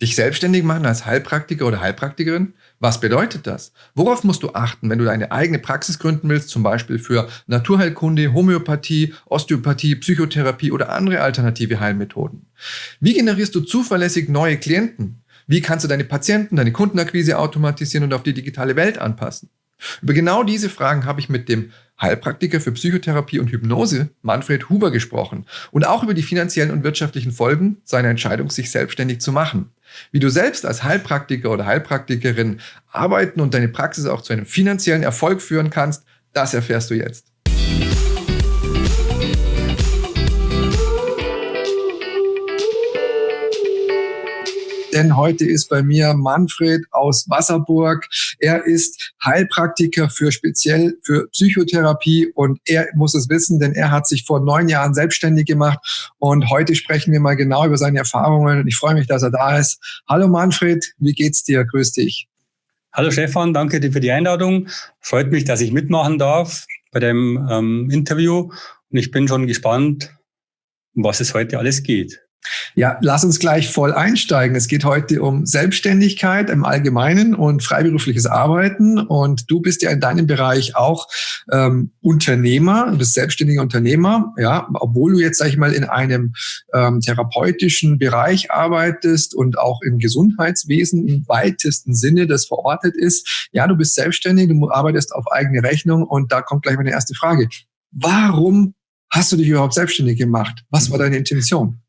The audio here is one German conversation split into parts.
Dich selbstständig machen als Heilpraktiker oder Heilpraktikerin? Was bedeutet das? Worauf musst du achten, wenn du deine eigene Praxis gründen willst, zum Beispiel für Naturheilkunde, Homöopathie, Osteopathie, Psychotherapie oder andere alternative Heilmethoden? Wie generierst du zuverlässig neue Klienten? Wie kannst du deine Patienten, deine Kundenakquise automatisieren und auf die digitale Welt anpassen? Über genau diese Fragen habe ich mit dem Heilpraktiker für Psychotherapie und Hypnose, Manfred Huber, gesprochen und auch über die finanziellen und wirtschaftlichen Folgen seiner Entscheidung, sich selbstständig zu machen. Wie du selbst als Heilpraktiker oder Heilpraktikerin arbeiten und deine Praxis auch zu einem finanziellen Erfolg führen kannst, das erfährst du jetzt. Denn heute ist bei mir Manfred aus Wasserburg. Er ist Heilpraktiker für speziell für Psychotherapie und er muss es wissen, denn er hat sich vor neun Jahren selbstständig gemacht und heute sprechen wir mal genau über seine Erfahrungen und ich freue mich, dass er da ist. Hallo Manfred, wie geht's dir? Grüß dich. Hallo Stefan, danke dir für die Einladung. Freut mich, dass ich mitmachen darf bei dem ähm, Interview und ich bin schon gespannt, um was es heute alles geht. Ja, lass uns gleich voll einsteigen. Es geht heute um Selbstständigkeit im Allgemeinen und freiberufliches Arbeiten. Und du bist ja in deinem Bereich auch ähm, Unternehmer, du bist selbstständiger Unternehmer, ja, obwohl du jetzt, sag ich mal, in einem ähm, therapeutischen Bereich arbeitest und auch im Gesundheitswesen im weitesten Sinne das verortet ist. Ja, du bist selbstständig, du arbeitest auf eigene Rechnung und da kommt gleich meine erste Frage. Warum hast du dich überhaupt selbstständig gemacht? Was war deine Intention?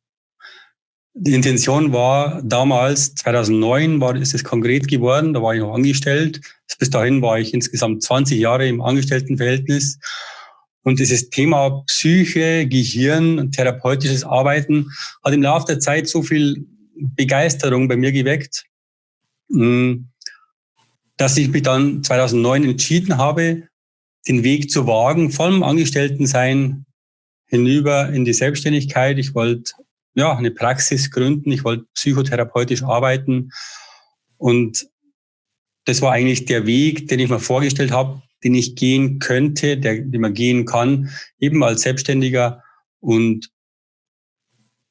Die Intention war damals, 2009 war, ist es konkret geworden, da war ich noch angestellt. Bis dahin war ich insgesamt 20 Jahre im Angestelltenverhältnis. Und dieses Thema Psyche, Gehirn therapeutisches Arbeiten hat im Laufe der Zeit so viel Begeisterung bei mir geweckt, hm, dass ich mich dann 2009 entschieden habe, den Weg zu wagen vom Angestelltensein hinüber in die Selbstständigkeit. Ich wollte ja, eine Praxis gründen. Ich wollte psychotherapeutisch arbeiten. Und das war eigentlich der Weg, den ich mir vorgestellt habe, den ich gehen könnte, der, den man gehen kann, eben als Selbstständiger und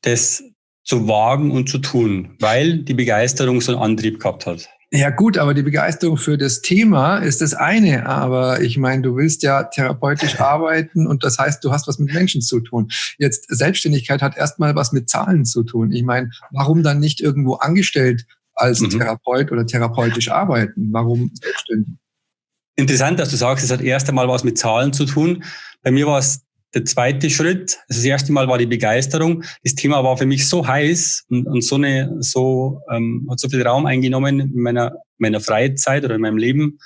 das zu wagen und zu tun, weil die Begeisterung so einen Antrieb gehabt hat. Ja gut, aber die Begeisterung für das Thema ist das eine. Aber ich meine, du willst ja therapeutisch arbeiten und das heißt, du hast was mit Menschen zu tun. Jetzt Selbstständigkeit hat erstmal was mit Zahlen zu tun. Ich meine, warum dann nicht irgendwo angestellt als mhm. Therapeut oder therapeutisch arbeiten? Warum selbstständig? Interessant, dass du sagst, es hat erst einmal was mit Zahlen zu tun. Bei mir war es der zweite Schritt, also das erste Mal war die Begeisterung. Das Thema war für mich so heiß und, und so eine, so ähm, hat so viel Raum eingenommen in meiner meiner Freizeit oder in meinem Leben,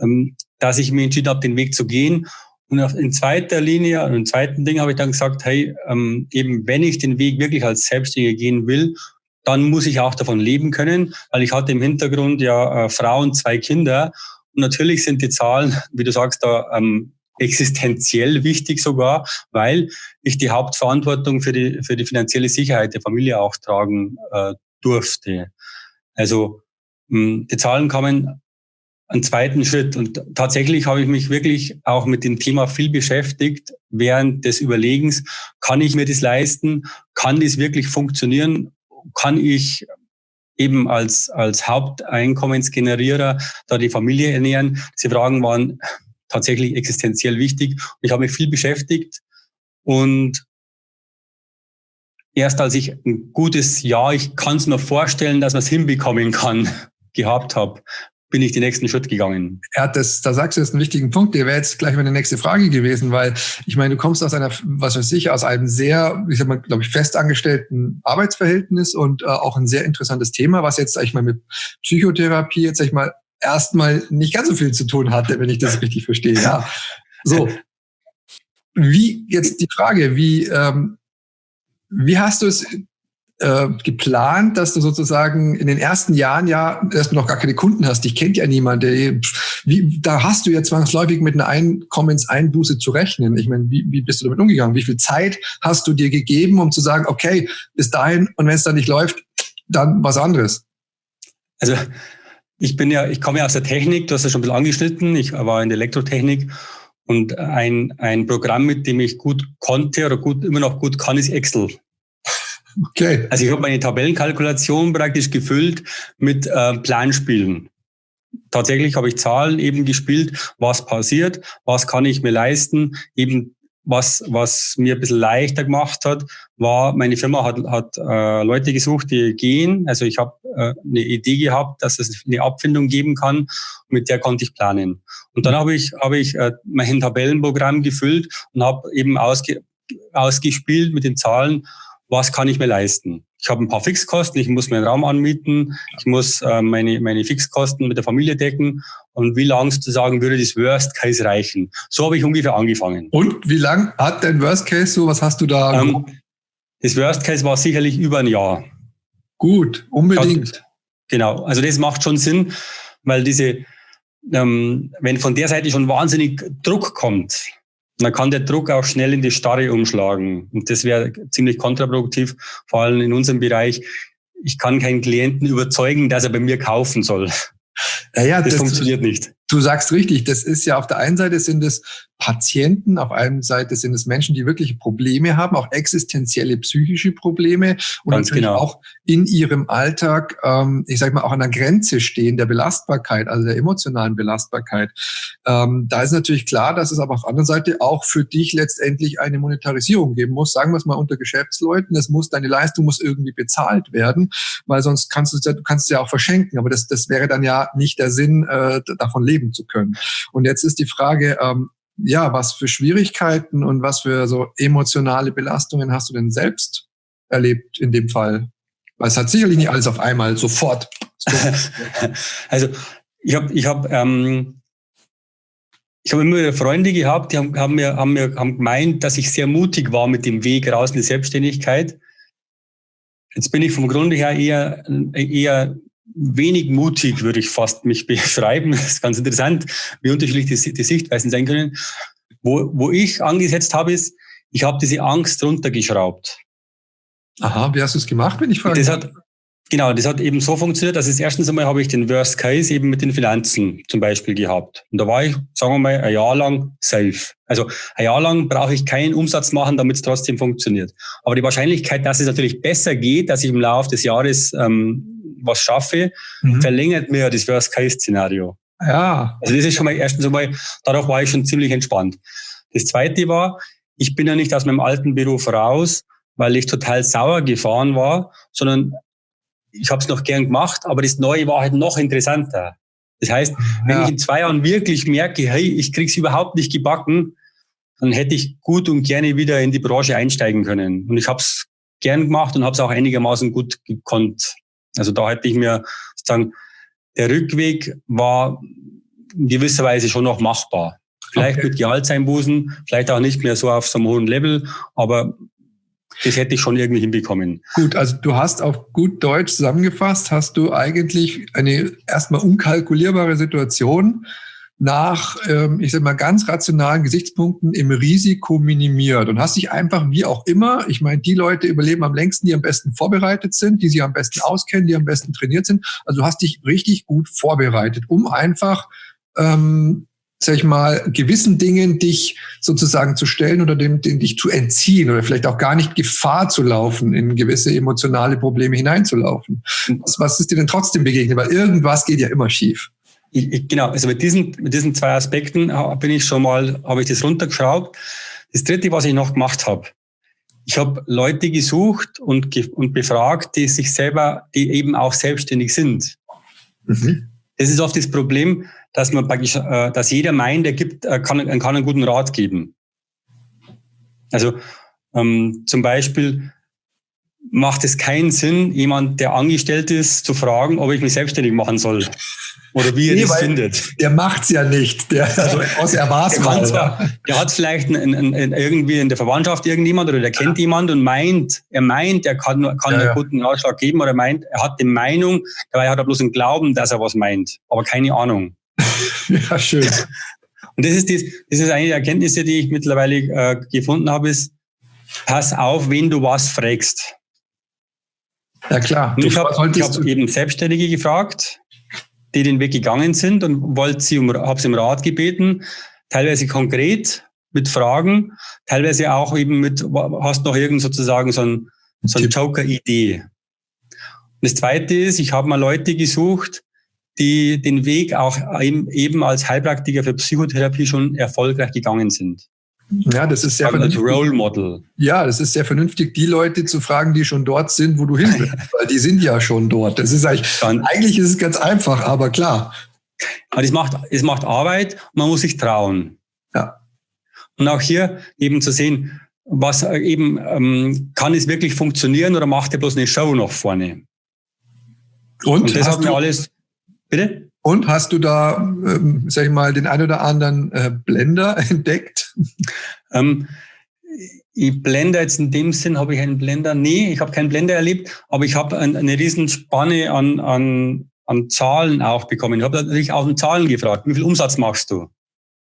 ähm, dass ich mir entschieden habe, den Weg zu gehen. Und in zweiter Linie, und im zweiten Ding habe ich dann gesagt, hey, ähm, eben wenn ich den Weg wirklich als Selbstständiger gehen will, dann muss ich auch davon leben können, weil ich hatte im Hintergrund ja äh, Frau und zwei Kinder. Und natürlich sind die Zahlen, wie du sagst, da ähm, existenziell wichtig sogar, weil ich die Hauptverantwortung für die, für die finanzielle Sicherheit der Familie auch tragen äh, durfte. Also mh, hm, die Zahlen kamen einen zweiten Schritt und tatsächlich habe ich mich wirklich auch mit dem Thema viel beschäftigt während des Überlegens, kann ich mir das leisten? Kann das wirklich funktionieren? Kann ich eben als, als Haupteinkommensgenerierer da die Familie ernähren? Diese Fragen waren tatsächlich existenziell wichtig. Ich habe mich viel beschäftigt und erst als ich ein gutes Jahr, ich kann es mir vorstellen, dass man es hinbekommen kann, gehabt habe, bin ich den nächsten Schritt gegangen. Ja, das, da sagst du jetzt einen wichtigen Punkt. Der wäre jetzt gleich meine nächste Frage gewesen, weil ich meine, du kommst aus einer, was weiß ich, aus einem sehr, ich sag mal, glaube ich, festangestellten Arbeitsverhältnis und äh, auch ein sehr interessantes Thema, was jetzt, sag ich mal, mit Psychotherapie jetzt, sag ich mal, erstmal nicht ganz so viel zu tun hatte, wenn ich das richtig verstehe. Ja. So. Wie jetzt die Frage, wie, ähm, wie hast du es äh, geplant, dass du sozusagen in den ersten Jahren ja erstmal noch gar keine Kunden hast. Ich kennt ja niemand. Der, wie, da hast du ja zwangsläufig mit einer Einkommenseinbuße zu rechnen. Ich meine, wie, wie bist du damit umgegangen? Wie viel Zeit hast du dir gegeben, um zu sagen, okay, bis dahin und wenn es dann nicht läuft, dann was anderes? Also ich bin ja, ich komme ja aus der Technik, du hast ja schon ein bisschen angeschnitten, ich war in der Elektrotechnik und ein, ein Programm, mit dem ich gut konnte oder gut, immer noch gut kann, ist Excel. Okay. Also ich habe meine Tabellenkalkulation praktisch gefüllt mit äh, Planspielen. Tatsächlich habe ich Zahlen eben gespielt, was passiert, was kann ich mir leisten, eben was, was mir ein bisschen leichter gemacht hat, war, meine Firma hat, hat äh, Leute gesucht, die gehen. Also ich habe äh, eine Idee gehabt, dass es eine Abfindung geben kann, mit der konnte ich planen. Und dann habe ich, hab ich äh, mein Tabellenprogramm gefüllt und habe eben ausge, ausgespielt mit den Zahlen, was kann ich mir leisten. Ich habe ein paar Fixkosten, ich muss mir einen Raum anmieten, ich muss äh, meine, meine Fixkosten mit der Familie decken und wie lang sozusagen würde das Worst Case reichen. So habe ich ungefähr angefangen. Und wie lang hat dein Worst Case so? Was hast du da? Ähm, das Worst Case war sicherlich über ein Jahr. Gut, unbedingt. Genau, also das macht schon Sinn, weil diese, ähm, wenn von der Seite schon wahnsinnig Druck kommt, dann kann der Druck auch schnell in die Starre umschlagen. Und das wäre ziemlich kontraproduktiv, vor allem in unserem Bereich. Ich kann keinen Klienten überzeugen, dass er bei mir kaufen soll. Ja, ja, das, das funktioniert nicht. Du sagst richtig, das ist ja auf der einen Seite sind es Patienten, auf der einen Seite sind es Menschen, die wirkliche Probleme haben, auch existenzielle psychische Probleme und Ganz natürlich genau. auch in ihrem Alltag, ähm, ich sage mal, auch an der Grenze stehen der Belastbarkeit, also der emotionalen Belastbarkeit. Ähm, da ist natürlich klar, dass es aber auf der anderen Seite auch für dich letztendlich eine Monetarisierung geben muss. Sagen wir es mal unter Geschäftsleuten, es muss, deine Leistung muss irgendwie bezahlt werden, weil sonst kannst du es ja, du kannst es ja auch verschenken, aber das, das wäre dann ja nicht der Sinn, äh, davon leben leben zu können. Und jetzt ist die Frage, ähm, ja, was für Schwierigkeiten und was für so emotionale Belastungen hast du denn selbst erlebt in dem Fall? Weil es hat sicherlich nicht alles auf einmal sofort. also ich habe ich hab, ähm, ich habe immer wieder Freunde gehabt, die haben, haben, mir, haben mir haben gemeint, dass ich sehr mutig war mit dem Weg raus in die Selbstständigkeit. Jetzt bin ich vom Grunde her eher, eher wenig mutig, würde ich fast mich beschreiben. Das ist ganz interessant, wie unterschiedlich die, die Sichtweisen sein können. Wo, wo ich angesetzt habe, ist, ich habe diese Angst runtergeschraubt. Aha, wie hast du es gemacht, wenn ich frage? Das hat, genau, das hat eben so funktioniert, dass es erstens einmal habe ich den Worst Case eben mit den Finanzen zum Beispiel gehabt. Und da war ich, sagen wir mal, ein Jahr lang safe. Also ein Jahr lang brauche ich keinen Umsatz machen, damit es trotzdem funktioniert. Aber die Wahrscheinlichkeit, dass es natürlich besser geht, dass ich im Laufe des Jahres ähm, was schaffe, mhm. verlängert mir das Worst-Case-Szenario. Ja. Also das ist schon mal erstens einmal, darauf war ich schon ziemlich entspannt. Das zweite war, ich bin ja nicht aus meinem alten Beruf raus, weil ich total sauer gefahren war, sondern ich habe es noch gern gemacht, aber das Neue war halt noch interessanter. Das heißt, wenn ja. ich in zwei Jahren wirklich merke, hey, ich krieg's überhaupt nicht gebacken, dann hätte ich gut und gerne wieder in die Branche einsteigen können. Und ich habe es gern gemacht und habe es auch einigermaßen gut gekonnt. Also da hätte ich mir sozusagen, der Rückweg war in gewisser Weise schon noch machbar. Vielleicht okay. mit Gehaltseinbußen, vielleicht auch nicht mehr so auf so einem hohen Level, aber das hätte ich schon irgendwie hinbekommen. Gut, also du hast auf gut Deutsch zusammengefasst, hast du eigentlich eine erstmal unkalkulierbare Situation nach, ähm, ich sag mal, ganz rationalen Gesichtspunkten im Risiko minimiert und hast dich einfach wie auch immer, ich meine, die Leute überleben am längsten, die am besten vorbereitet sind, die sich am besten auskennen, die am besten trainiert sind. Also du hast dich richtig gut vorbereitet, um einfach ähm, sag ich mal, gewissen Dingen dich sozusagen zu stellen oder dem, dem dich zu entziehen oder vielleicht auch gar nicht Gefahr zu laufen, in gewisse emotionale Probleme hineinzulaufen. Was, was ist dir denn trotzdem begegnet? Weil irgendwas geht ja immer schief. Ich, ich, genau, also mit diesen, mit diesen zwei Aspekten bin ich schon mal, habe ich das runtergeschraubt. Das dritte, was ich noch gemacht habe, ich habe Leute gesucht und, und befragt, die sich selber, die eben auch selbstständig sind. Mhm. Das ist oft das Problem, dass man praktisch, äh, dass jeder meint, er gibt, er kann, kann einen guten Rat geben. Also ähm, zum Beispiel macht es keinen Sinn, jemand, der angestellt ist, zu fragen, ob ich mich selbstständig machen soll. Oder wie er nee, das findet. Der macht's ja nicht. Der, also aus er war's der, mal, zwar, der hat vielleicht ein, ein, ein, irgendwie in der Verwandtschaft irgendjemand oder der kennt ja. jemand und meint, er meint, er kann, kann ja, einen guten Ratschlag geben oder meint, er hat die Meinung, dabei hat er bloß einen Glauben, dass er was meint, aber keine Ahnung. ja, schön. Und das ist, das, das ist eine der Erkenntnisse, die ich mittlerweile äh, gefunden habe, ist, pass auf, wen du was fragst. Ja klar. Und ich habe hab eben Selbstständige gefragt, die den Weg gegangen sind und wollte sie um, habe sie um Rat gebeten, teilweise konkret mit Fragen, teilweise auch eben mit, hast noch irgend sozusagen so ein, So eine Joker-Idee. Und das zweite ist, ich habe mal Leute gesucht, die den Weg auch eben als Heilpraktiker für Psychotherapie schon erfolgreich gegangen sind. Ja, das ist sehr also als Role Model. Ja, das ist sehr vernünftig, die Leute zu fragen, die schon dort sind, wo du hin willst, weil die sind ja schon dort. Das ist eigentlich, Dann, eigentlich ist es ganz einfach, aber klar. Aber es macht, es macht Arbeit und man muss sich trauen. Ja. Und auch hier eben zu sehen, was eben, ähm, kann es wirklich funktionieren oder macht er bloß eine Show nach vorne? Und, und das hat mir alles, bitte? Und hast du da, ähm, sag ich mal, den ein oder anderen äh, Blender entdeckt? Ähm, ich Blender jetzt in dem Sinn habe ich einen Blender, nee, ich habe keinen Blender erlebt, aber ich habe ein, eine riesen Spanne an, an, an Zahlen auch bekommen. Ich habe natürlich auch in Zahlen gefragt, wie viel Umsatz machst du?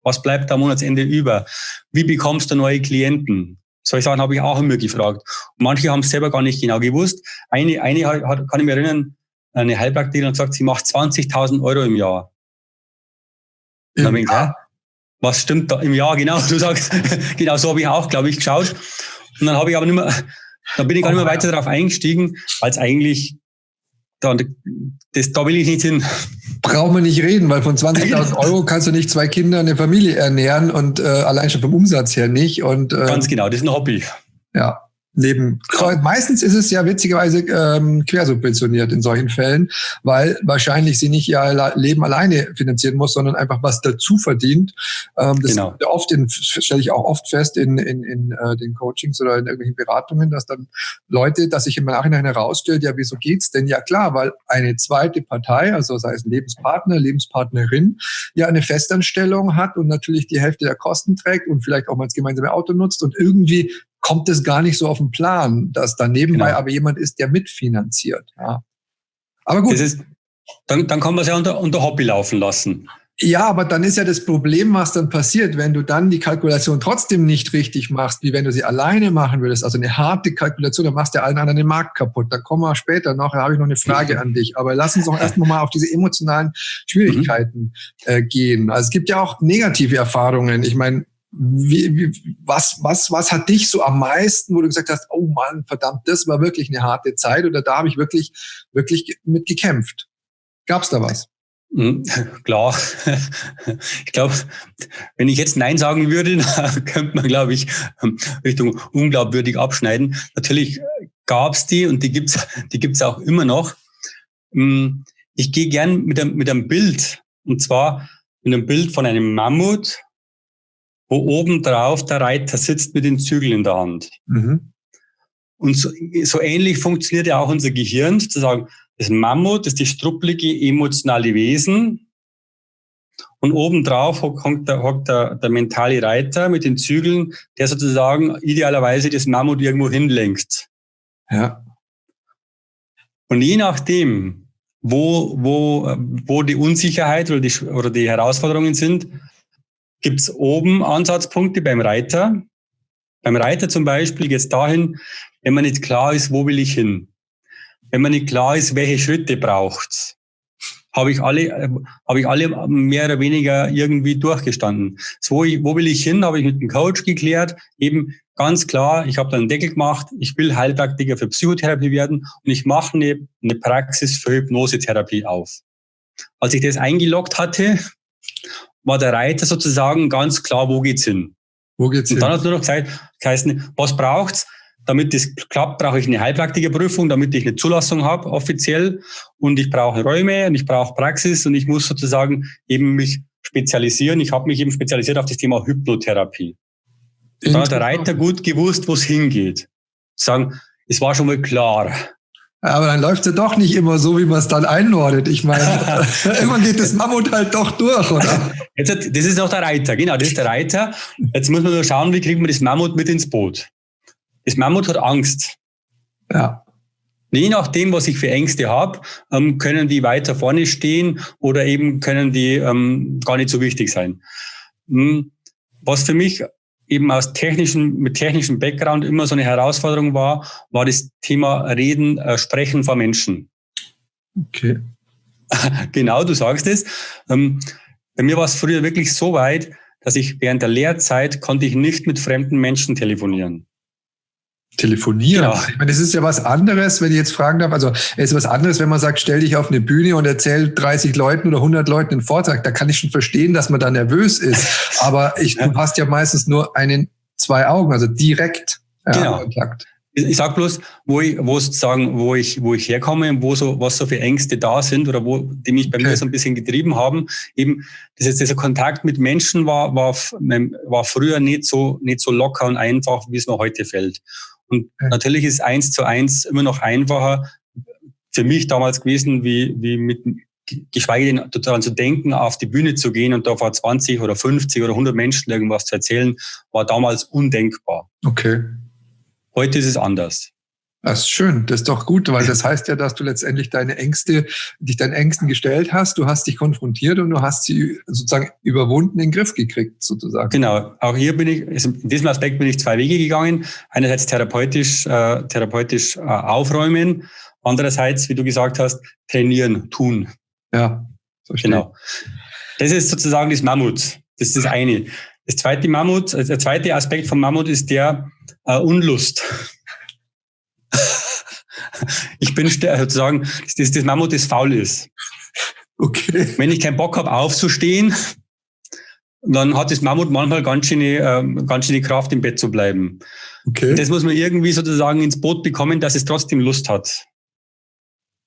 Was bleibt am Monatsende über? Wie bekommst du neue Klienten? Solche Sachen habe ich auch immer gefragt. Und manche haben es selber gar nicht genau gewusst. Eine, eine hat, kann ich mich erinnern, eine Heilpraktikerin und sagt, sie macht 20.000 Euro im Jahr. Im dann ich, Jahr? was stimmt da im Jahr genau? Du sagst, genau so habe ich auch, glaube ich, geschaut. Und dann habe ich aber nicht mehr, dann bin ich gar nicht mehr weiter darauf eingestiegen, als eigentlich da, das, da will ich nicht hin. Braucht man nicht reden, weil von 20.000 Euro kannst du nicht zwei Kinder, eine Familie ernähren und äh, allein schon vom Umsatz her nicht. Und, äh, Ganz genau, das ist ein Hobby. Ja, neben meistens ist es ja witzigerweise ähm, quersubventioniert in solchen Fällen, weil wahrscheinlich sie nicht ihr Leben alleine finanzieren muss, sondern einfach was dazu verdient. Ähm, das genau. oft in, stelle ich auch oft fest in, in, in äh, den Coachings oder in irgendwelchen Beratungen, dass dann Leute, dass sich im Nachhinein herausstellt, ja, wieso geht's denn? Ja klar, weil eine zweite Partei, also sei es Lebenspartner, Lebenspartnerin, ja eine Festanstellung hat und natürlich die Hälfte der Kosten trägt und vielleicht auch mal das gemeinsame Auto nutzt und irgendwie kommt es gar nicht so auf den Plan, dass da nebenbei genau. aber jemand ist, der mitfinanziert. Ja. Aber gut. Ist, dann, dann kann man es ja unter, unter Hobby laufen lassen. Ja, aber dann ist ja das Problem, was dann passiert, wenn du dann die Kalkulation trotzdem nicht richtig machst, wie wenn du sie alleine machen würdest. Also eine harte Kalkulation, dann machst du allen anderen den Markt kaputt. Da kommen wir später noch, da habe ich noch eine Frage an dich. Aber lass uns doch erst mal auf diese emotionalen Schwierigkeiten äh, gehen. Also es gibt ja auch negative Erfahrungen. Ich meine, wie, wie, was, was, was hat dich so am meisten, wo du gesagt hast, oh Mann, verdammt, das war wirklich eine harte Zeit oder da habe ich wirklich, wirklich mit gekämpft? Gab's da was? Hm, klar. Ich glaube, wenn ich jetzt Nein sagen würde, könnte man, glaube ich, Richtung unglaubwürdig abschneiden. Natürlich gab's die und die gibt's, die gibt's auch immer noch. Hm, ich gehe gern mit einem, mit einem Bild, und zwar mit einem Bild von einem Mammut wo oben drauf der Reiter sitzt mit den Zügeln in der Hand. Mhm. Und so, so ähnlich funktioniert ja auch unser Gehirn, zu sagen, das Mammut ist die struppelige emotionale Wesen. Und obendrauf hockt der, hockt der, der mentale Reiter mit den Zügeln, der sozusagen idealerweise das Mammut irgendwo hinlenkt. Ja. Und je nachdem, wo, wo, wo die Unsicherheit oder die, oder die Herausforderungen sind, gibt es oben Ansatzpunkte beim Reiter. Beim Reiter zum Beispiel geht es dahin, wenn man nicht klar ist, wo will ich hin. Wenn man nicht klar ist, welche Schritte braucht's, habe ich alle, äh, habe ich alle mehr oder weniger irgendwie durchgestanden. So, wo will ich hin, habe ich mit dem Coach geklärt. Eben ganz klar, ich habe dann einen Deckel gemacht, ich will Heilpraktiker für Psychotherapie werden und ich mache eine, eine Praxis für Hypnosetherapie auf. Als ich das eingeloggt hatte, war der Reiter sozusagen ganz klar, wo geht's hin. Wo geht's hin? Und dann hat nur noch gesagt, geheißen, was braucht's? Damit das klappt, brauche ich eine Heilpraktikerprüfung, damit ich eine Zulassung habe, offiziell. Und ich brauche Räume und ich brauche Praxis und ich muss sozusagen eben mich spezialisieren. Ich habe mich eben spezialisiert auf das Thema Hypnotherapie. Und dann hat der Reiter gut gewusst, wo es hingeht. Sagen, es war schon mal klar. Aber dann läuft es ja doch nicht immer so, wie man es dann einordnet. Ich meine, irgendwann geht das Mammut halt doch durch, oder? Jetzt, das ist auch der Reiter, genau, das ist der Reiter. Jetzt muss man nur schauen, wie kriegt man das Mammut mit ins Boot. Das Mammut hat Angst. Ja. Je nachdem, was ich für Ängste habe, ähm, können die weiter vorne stehen oder eben können die ähm, gar nicht so wichtig sein. Hm, was für mich eben aus technischen, mit technischem Background immer so eine Herausforderung war, war das Thema Reden, äh, Sprechen vor Menschen. Okay. genau, du sagst es. Ähm, bei mir war es früher wirklich so weit, dass ich während der Lehrzeit konnte ich nicht mit fremden Menschen telefonieren. Telefonieren. Genau. Ich meine, das ist ja was anderes, wenn ich jetzt fragen darf. Also, es ist was anderes, wenn man sagt, stell dich auf eine Bühne und erzähl 30 Leuten oder 100 Leuten einen Vortrag. Da kann ich schon verstehen, dass man da nervös ist. Aber ich, du hast ja meistens nur einen, zwei Augen, also direkt ja, genau. Kontakt. Ich sag bloß, wo ich, wo sozusagen, wo ich, wo ich herkomme und wo so, was so für Ängste da sind oder wo, die mich bei okay. mir so ein bisschen getrieben haben. Eben, dieses, dieser Kontakt mit Menschen war, war, war früher nicht so, nicht so locker und einfach, wie es mir heute fällt. Und natürlich ist eins zu eins immer noch einfacher für mich damals gewesen, wie, wie mit, geschweige denn daran zu denken, auf die Bühne zu gehen und da vor 20 oder 50 oder 100 Menschen irgendwas zu erzählen, war damals undenkbar. Okay. Heute ist es anders. Das ist schön, das ist doch gut, weil das heißt ja, dass du letztendlich deine Ängste, dich deinen Ängsten gestellt hast, du hast dich konfrontiert und du hast sie sozusagen überwunden, in den Griff gekriegt, sozusagen. Genau, auch hier bin ich, also in diesem Aspekt bin ich zwei Wege gegangen. Einerseits therapeutisch, äh, therapeutisch äh, aufräumen, andererseits, wie du gesagt hast, trainieren, tun. Ja, verstehe. Genau. Das ist sozusagen das Mammut. Das ist das eine. Das zweite Mammut, also der zweite Aspekt vom Mammut ist der äh, Unlust. ich bin sozusagen, das, das Mammut, das faul ist. Okay. Wenn ich keinen Bock habe, aufzustehen, dann hat das Mammut manchmal ganz schöne, äh, ganz schöne Kraft, im Bett zu bleiben. Okay. Das muss man irgendwie sozusagen ins Boot bekommen, dass es trotzdem Lust hat.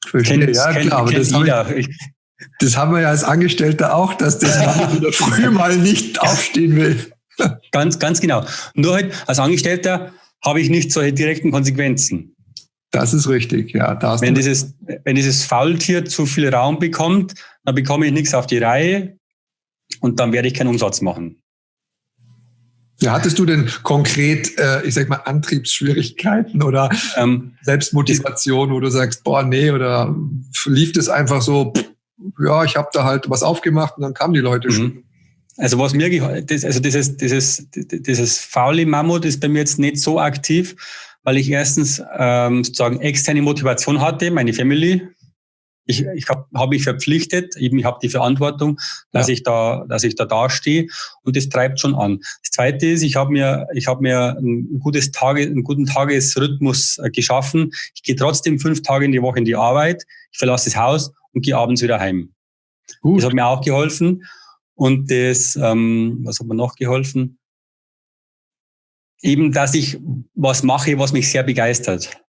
Verstehe, kennt, ja, kennt, klar, aber das jeder. Ich, das haben wir ja als Angestellter auch, dass das Mammut wieder früh mal nicht aufstehen will. Ganz, ganz genau. Nur halt als Angestellter habe ich nicht solche direkten Konsequenzen. Das ist richtig, ja. wenn, dieses, wenn dieses Faultier zu viel Raum bekommt, dann bekomme ich nichts auf die Reihe und dann werde ich keinen Umsatz machen. Ja, hattest du denn konkret, äh, ich sag mal, Antriebsschwierigkeiten oder ähm, Selbstmotivation, wo du sagst, boah, nee, oder lief das einfach so, pff, ja, ich habe da halt was aufgemacht und dann kamen die Leute mhm. schon. Also was mir, das, also dieses, dieses, dieses faule Mammut ist bei mir jetzt nicht so aktiv, weil ich erstens ähm, sozusagen externe Motivation hatte, meine Family. Ich, ich habe hab mich verpflichtet, eben ich habe die Verantwortung, dass ja. ich da, dass ich da dastehe und das treibt schon an. Das Zweite ist, ich habe mir, ich habe mir ein gutes Tage, einen guten Tagesrhythmus äh, geschaffen. Ich gehe trotzdem fünf Tage in die Woche in die Arbeit, ich verlasse das Haus und gehe abends wieder heim. Gut. Das hat mir auch geholfen. Und das, ähm, was hat mir noch geholfen? Eben, dass ich was mache, was mich sehr begeistert.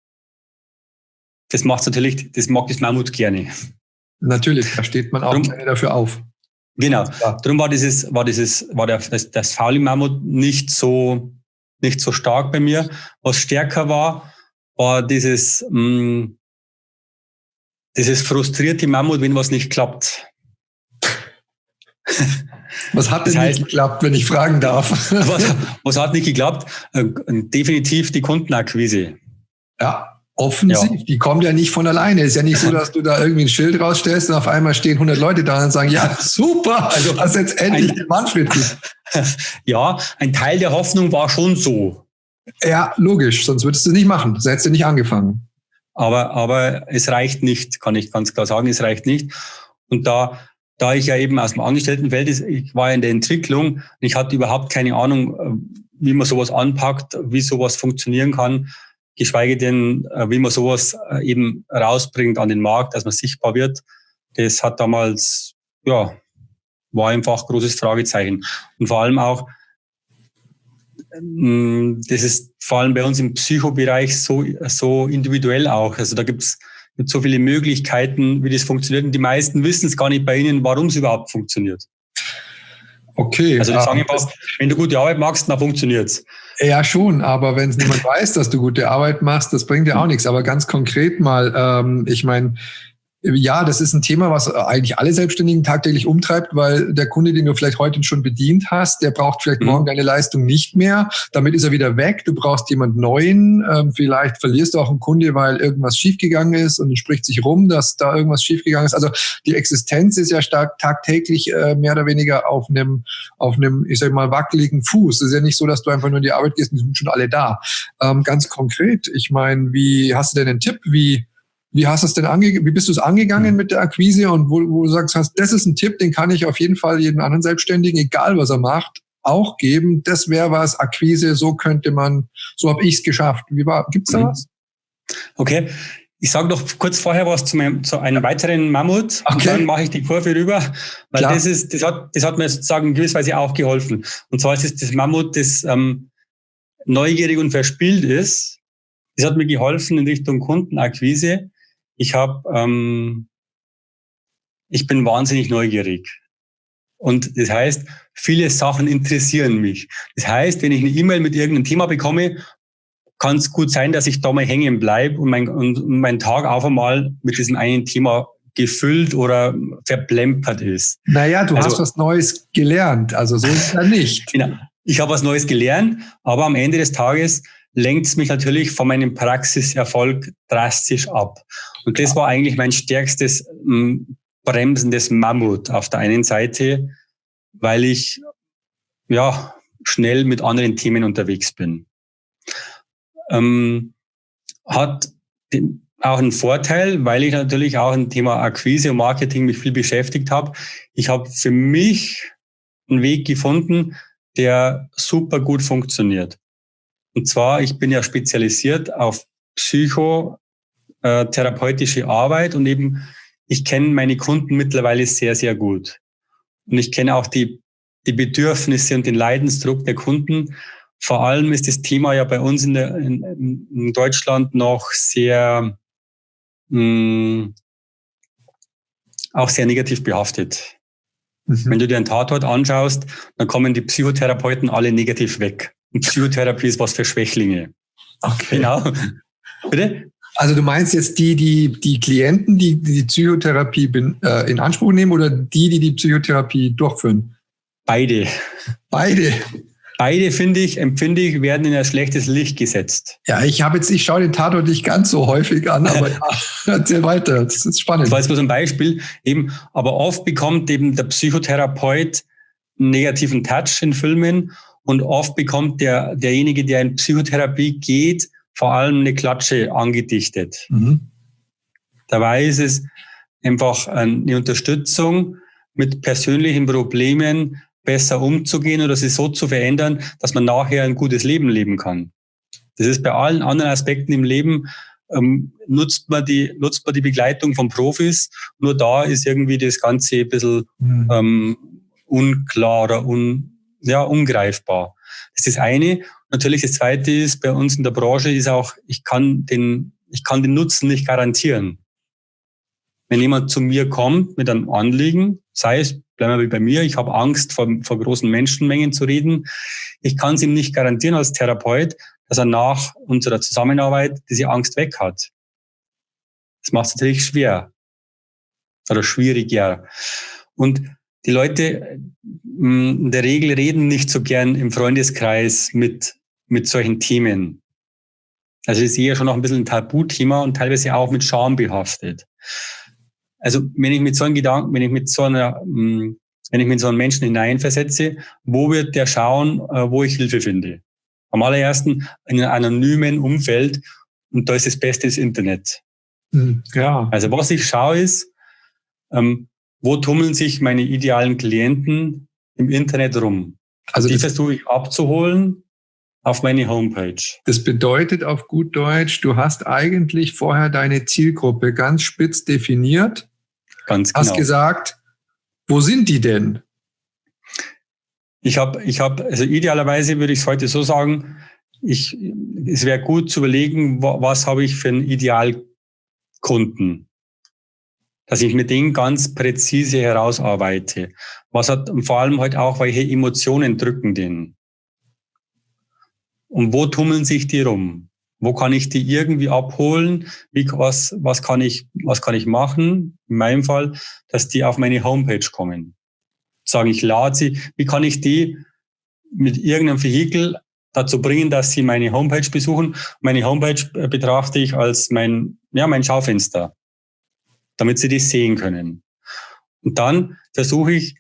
Das macht natürlich, das mag das Mammut gerne. Natürlich, da steht man auch Drum, gerne dafür auf. Genau. Ja. Darum war dieses, war dieses, war der, das, das faule Mammut nicht so, nicht so stark bei mir. Was stärker war, war dieses, mh, mm, dieses frustrierte Mammut, wenn was nicht klappt. Was hat denn das heißt, nicht geklappt, wenn ich fragen darf? Was, was hat nicht geklappt? Äh, definitiv die Kundenakquise. Ja, offensiv. Ja. Die kommt ja nicht von alleine. Ist ja nicht so, dass du da irgendwie ein Schild rausstellst und auf einmal stehen 100 Leute da und sagen, ja, super, also hast jetzt endlich ein, den Manfred. Ja, ein Teil der Hoffnung war schon so. Ja, logisch. Sonst würdest du es nicht machen. Sonst hättest du nicht angefangen. Aber, aber es reicht nicht, kann ich ganz klar sagen, es reicht nicht. Und da da ich ja eben aus dem Angestelltenfeld ist, ich war in der Entwicklung, ich hatte überhaupt keine Ahnung, äh, wie man sowas anpackt, wie sowas funktionieren kann, geschweige denn, äh, wie man sowas äh, eben rausbringt an den Markt, dass man sichtbar wird. Das hat damals, ja, war einfach großes Fragezeichen. Und vor allem auch, mm, das ist vor allem bei uns im Psychobereich so, so individuell auch. Also da gibt's mit so viele Möglichkeiten, wie das funktioniert. Und die meisten wissen es gar nicht bei Ihnen, warum es überhaupt funktioniert. Okay. Also die sagen einfach, wenn du gute Arbeit machst, dann funktioniert's. Ja, schon, aber wenn es niemand weiß, dass du gute Arbeit machst, das bringt ja auch nichts. Aber ganz konkret mal, ähm, ich meine, ja, das ist ein Thema, was eigentlich alle Selbstständigen tagtäglich umtreibt, weil der Kunde, den du vielleicht heute schon bedient hast, der braucht vielleicht mhm. morgen deine Leistung nicht mehr. Damit ist er wieder weg. Du brauchst jemand Neuen. Ähm, vielleicht verlierst du auch einen Kunde, weil irgendwas schiefgegangen ist und es spricht sich rum, dass da irgendwas schiefgegangen ist. Also die Existenz ist ja stark tagtäglich äh, mehr oder weniger auf einem, auf einem, ich sag mal, wackeligen Fuß. Es ist ja nicht so, dass du einfach nur in die Arbeit gehst und die sind schon alle da. Ähm, ganz konkret, ich meine, wie hast du denn einen Tipp, wie wie hast du es denn ange wie bist du es angegangen mhm. mit der Akquise und wo, wo du sagst, hast, das ist ein Tipp, den kann ich auf jeden Fall jedem anderen Selbstständigen, egal was er macht, auch geben, das wäre was, Akquise, so könnte man, so habe ich es geschafft. Wie war, gibt's da mhm. was? Okay. Ich sage noch kurz vorher was zu, meinem, zu einem weiteren Mammut okay. und dann mache ich die Kurve rüber, weil Klar. das ist, das hat, das hat mir sozusagen in gewisser Weise auch geholfen. Und zwar ist es das Mammut, das ähm, neugierig und verspielt ist. Das hat mir geholfen in Richtung Kundenakquise. Ich habe, ähm, ich bin wahnsinnig neugierig. Und das heißt, viele Sachen interessieren mich. Das heißt, wenn ich eine E-Mail mit irgendeinem Thema bekomme, kann es gut sein, dass ich da mal hängen bleibe und mein, und mein Tag auf einmal mit diesem einen Thema gefüllt oder verplempert ist. Naja, du also, hast was Neues gelernt, also so ist es ja nicht. Genau. Ich habe was Neues gelernt, aber am Ende des Tages lenkt es mich natürlich von meinem Praxiserfolg drastisch ab. Und das war eigentlich mein stärkstes hm, bremsendes Mammut auf der einen Seite, weil ich ja schnell mit anderen Themen unterwegs bin. Ähm, hat den, auch einen Vorteil, weil ich natürlich auch ein Thema Akquise und Marketing mich viel beschäftigt habe. Ich habe für mich einen Weg gefunden, der super gut funktioniert. Und zwar, ich bin ja spezialisiert auf psychotherapeutische Arbeit und eben ich kenne meine Kunden mittlerweile sehr, sehr gut. Und ich kenne auch die, die Bedürfnisse und den Leidensdruck der Kunden. Vor allem ist das Thema ja bei uns in, der, in, in Deutschland noch sehr, mh, hm, auch sehr negativ behaftet. Mhm. Wenn du dir einen Tatort anschaust, dann kommen die Psychotherapeuten alle negativ weg. Und Psychotherapie ist was für Schwächlinge. Okay. Genau. Bitte? Also du meinst jetzt die, die, die Klienten, die die Psychotherapie äh, in Anspruch nehmen oder die, die die Psychotherapie durchführen? Beide. Beide. Beide, finde ich, empfinde ich, werden in ein schlechtes Licht gesetzt. Ja, ich habe jetzt, ich schaue den Tatort nicht ganz so häufig an, aber ja, erzähl weiter. Das ist spannend. Das war jetzt bloß ein Beispiel. Eben, aber oft bekommt eben der Psychotherapeut einen negativen Touch in Filmen und oft bekommt der, derjenige, der in Psychotherapie geht, vor allem eine Klatsche angedichtet. Mhm. Dabei ist es einfach eine Unterstützung, mit persönlichen Problemen besser umzugehen oder sie so zu verändern, dass man nachher ein gutes Leben leben kann. Das ist bei allen anderen Aspekten im Leben, ähm, nutzt, man die, nutzt man die Begleitung von Profis. Nur da ist irgendwie das Ganze ein bisschen mhm. ähm, unklar oder un, ja, ungreifbar. Das ist das eine. Natürlich das zweite ist, bei uns in der Branche ist auch, ich kann den, ich kann den Nutzen nicht garantieren. Wenn jemand zu mir kommt mit einem Anliegen, sei es, bleiben wir bei mir, ich habe Angst vor, vor großen Menschenmengen zu reden, ich kann es ihm nicht garantieren als Therapeut, dass er nach unserer Zusammenarbeit diese Angst weg hat. Das macht es natürlich schwer oder schwieriger. Und die Leute mm, in der Regel reden nicht so gern im Freundeskreis mit, mit solchen Themen. Also das ist eher schon noch ein bisschen ein Tabuthema und teilweise auch mit Scham behaftet. Also wenn ich mit so einem Gedanken, wenn ich mit so einer, mm, wenn ich mit so einem Menschen hineinversetze, wo wird der schauen, äh, wo ich Hilfe finde? Am allerersten in einem anonymen Umfeld und da ist das Beste das Internet. Hm, ja. Also was ich schaue ist, ähm, wo tummeln sich meine idealen Klienten im Internet rum? Also die versuche ich abzuholen auf meine Homepage. Das bedeutet auf gut Deutsch, du hast eigentlich vorher deine Zielgruppe ganz spitz definiert. Ganz genau. Hast gesagt, wo sind die denn? Ich habe, ich habe, also idealerweise würde ich es heute so sagen, ich, es wäre gut zu überlegen, was habe ich für einen Idealkunden dass ich mit denen ganz präzise herausarbeite. Was hat vor allem halt auch, welche Emotionen drücken den? Und wo tummeln sich die rum? Wo kann ich die irgendwie abholen? Wie, was, was kann ich, was kann ich machen? In meinem Fall, dass die auf meine Homepage kommen. Sagen, ich lade sie. Wie kann ich die mit irgendeinem Vehikel dazu bringen, dass sie meine Homepage besuchen? Meine Homepage betrachte ich als mein, ja, mein Schaufenster damit sie das sehen können. Und dann versuche ich,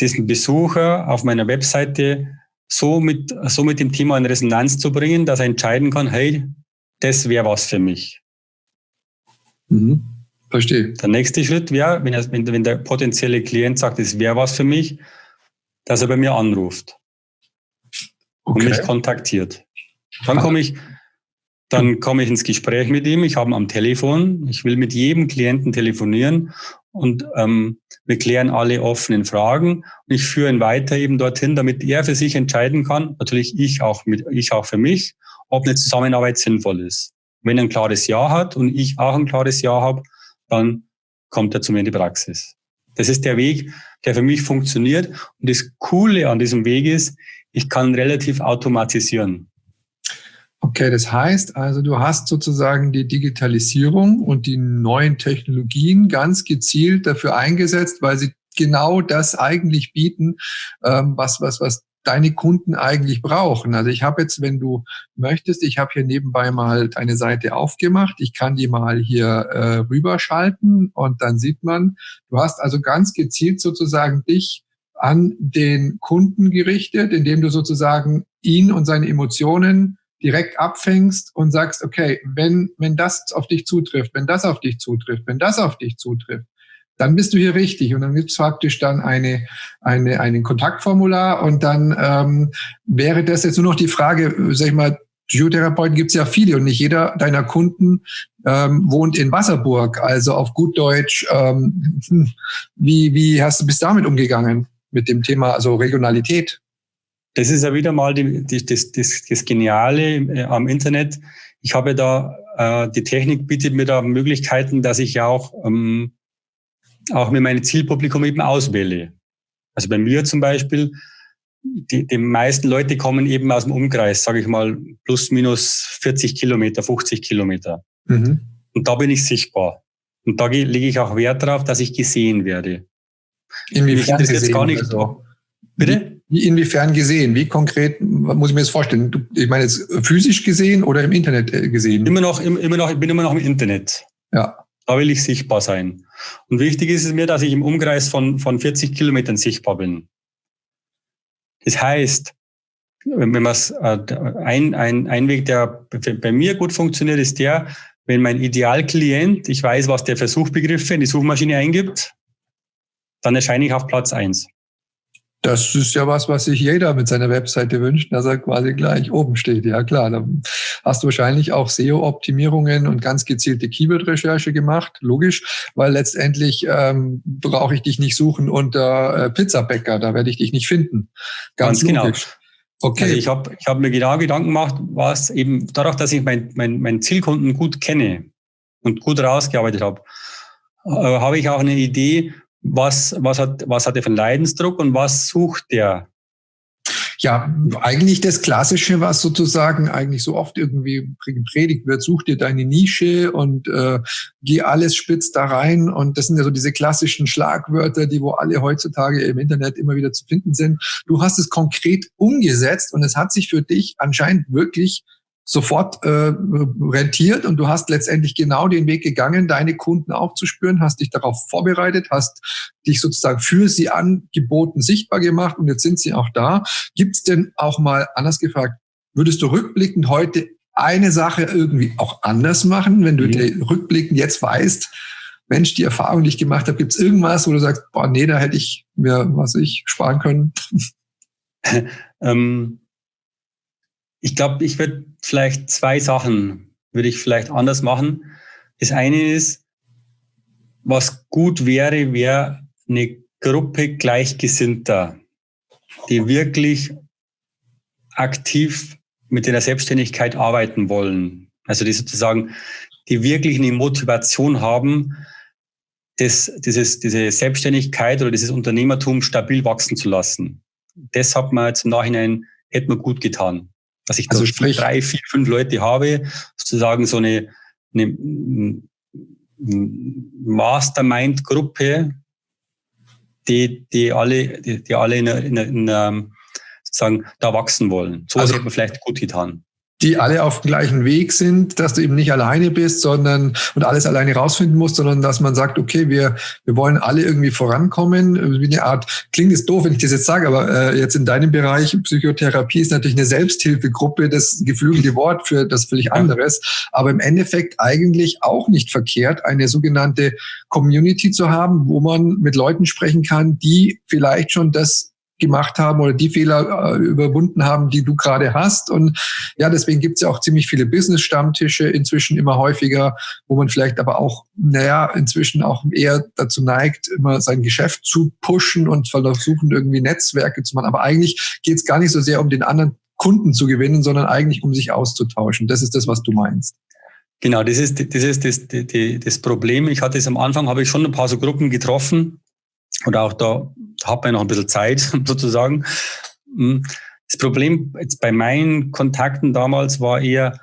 diesen Besucher auf meiner Webseite so mit, so mit dem Thema in Resonanz zu bringen, dass er entscheiden kann, hey, das wäre was für mich. Mhm. Verstehe. Der nächste Schritt wäre, wenn, wenn, wenn der potenzielle Klient sagt, das wäre was für mich, dass er bei mir anruft okay. und mich kontaktiert. Dann komme ich, dann komme ich ins Gespräch mit ihm. Ich habe ihn am Telefon. Ich will mit jedem Klienten telefonieren und ähm, wir klären alle offenen Fragen. Und ich führe ihn weiter eben dorthin, damit er für sich entscheiden kann. Natürlich ich auch mit, ich auch für mich, ob eine Zusammenarbeit sinnvoll ist. Wenn er ein klares Ja hat und ich auch ein klares Ja habe, dann kommt er zu mir in die Praxis. Das ist der Weg, der für mich funktioniert. Und das Coole an diesem Weg ist, ich kann relativ automatisieren. Okay, das heißt also, du hast sozusagen die Digitalisierung und die neuen Technologien ganz gezielt dafür eingesetzt, weil sie genau das eigentlich bieten, ähm, was, was, was deine Kunden eigentlich brauchen. Also ich habe jetzt, wenn du möchtest, ich habe hier nebenbei mal deine Seite aufgemacht. Ich kann die mal hier äh, rüberschalten und dann sieht man, du hast also ganz gezielt sozusagen dich an den Kunden gerichtet, indem du sozusagen ihn und seine Emotionen direkt abfängst und sagst, okay, wenn, wenn das auf dich zutrifft, wenn das auf dich zutrifft, wenn das auf dich zutrifft, dann bist du hier richtig. Und dann gibt es praktisch dann eine, eine, einen Kontaktformular und dann ähm, wäre das jetzt nur noch die Frage, sag ich mal, Psychotherapeuten gibt es ja viele und nicht jeder deiner Kunden ähm, wohnt in Wasserburg. Also auf gut Deutsch, ähm, wie, wie hast du bis damit umgegangen mit dem Thema also Regionalität? Das ist ja wieder mal die, die, das, das, das Geniale äh, am Internet. Ich habe da, äh, die Technik bietet mir da Möglichkeiten, dass ich ja auch ähm, auch mir meine Zielpublikum eben auswähle. Also bei mir zum Beispiel, die, die meisten Leute kommen eben aus dem Umkreis, sage ich mal, plus minus 40 Kilometer, 50 Kilometer. Mhm. Und da bin ich sichtbar. Und da lege ich auch Wert darauf, dass ich gesehen werde. Inwiefern das jetzt gar nicht. Also, Bitte? Wie, inwiefern gesehen? Wie konkret muss ich mir das vorstellen? Ich meine jetzt physisch gesehen oder im Internet äh, gesehen? Immer noch, immer noch, ich bin immer noch im Internet. Ja. Da will ich sichtbar sein. Und wichtig ist es mir, dass ich im Umkreis von, von 40 Kilometern sichtbar bin. Das heißt, wenn man es, äh, ein, ein, ein Weg, der bei mir gut funktioniert, ist der, wenn mein Idealklient, ich weiß, was der für Suchbegriffe in die Suchmaschine eingibt, dann erscheine ich auf Platz eins. Das ist ja was, was sich jeder mit seiner Webseite wünscht, dass er quasi gleich oben steht. Ja klar, dann hast du wahrscheinlich auch SEO-Optimierungen und ganz gezielte Keyword-Recherche gemacht, logisch, weil letztendlich ähm, brauche ich dich nicht suchen unter äh, Pizzabäcker, da werde ich dich nicht finden. Ganz, ganz genau. logisch. Genau. Okay. Also ich habe ich hab mir genau Gedanken gemacht, was eben dadurch, dass ich meinen mein, mein Zielkunden gut kenne und gut rausgearbeitet habe, äh, habe ich auch eine Idee, was, was, hat, was hat er für einen Leidensdruck und was sucht der? Ja, eigentlich das Klassische, was sozusagen eigentlich so oft irgendwie gepredigt wird, such dir deine Nische und äh, geh alles spitz da rein. Und das sind ja so diese klassischen Schlagwörter, die wo alle heutzutage im Internet immer wieder zu finden sind. Du hast es konkret umgesetzt und es hat sich für dich anscheinend wirklich sofort äh, rentiert und du hast letztendlich genau den Weg gegangen, deine Kunden auch zu spüren, hast dich darauf vorbereitet, hast dich sozusagen für sie angeboten, sichtbar gemacht und jetzt sind sie auch da. Gibt es denn auch mal, anders gefragt, würdest du rückblickend heute eine Sache irgendwie auch anders machen, wenn du mhm. dir rückblickend jetzt weißt, Mensch, die Erfahrung, die ich gemacht habe, gibt es irgendwas, wo du sagst, boah, nee, da hätte ich mir, was ich, sparen können? ähm ich glaube, ich würde vielleicht zwei Sachen würde ich vielleicht anders machen. Das eine ist, was gut wäre, wäre eine Gruppe Gleichgesinnter, die wirklich aktiv mit der Selbstständigkeit arbeiten wollen. Also die sozusagen, die wirklich eine Motivation haben, das, dieses, diese Selbstständigkeit oder dieses Unternehmertum stabil wachsen zu lassen. Das hat man jetzt im Nachhinein, hätte man gut getan. Dass ich also sprich, drei, vier, fünf Leute habe, sozusagen so eine, eine Mastermind-Gruppe, die, die alle, die, die alle in, in, in, in sozusagen da wachsen wollen. So also, hätte man vielleicht gut getan die alle auf dem gleichen Weg sind, dass du eben nicht alleine bist, sondern und alles alleine rausfinden musst, sondern dass man sagt, okay, wir, wir wollen alle irgendwie vorankommen. Wie eine Art, klingt es doof, wenn ich das jetzt sage, aber äh, jetzt in deinem Bereich Psychotherapie ist natürlich eine Selbsthilfegruppe das geflügelte Wort für das völlig anderes, aber im Endeffekt eigentlich auch nicht verkehrt, eine sogenannte Community zu haben, wo man mit Leuten sprechen kann, die vielleicht schon das gemacht haben oder die Fehler äh, überwunden haben, die du gerade hast. Und ja, deswegen gibt es ja auch ziemlich viele Business-Stammtische inzwischen immer häufiger, wo man vielleicht aber auch, naja, inzwischen auch eher dazu neigt, immer sein Geschäft zu pushen und versuchen irgendwie Netzwerke zu machen. Aber eigentlich geht es gar nicht so sehr um den anderen Kunden zu gewinnen, sondern eigentlich um sich auszutauschen. Das ist das, was du meinst. Genau, das ist, das ist das, das, das Problem. Ich hatte es am Anfang, habe ich schon ein paar so Gruppen getroffen oder auch da hat man noch ein bisschen Zeit sozusagen. Hm. Das Problem jetzt bei meinen Kontakten damals war eher,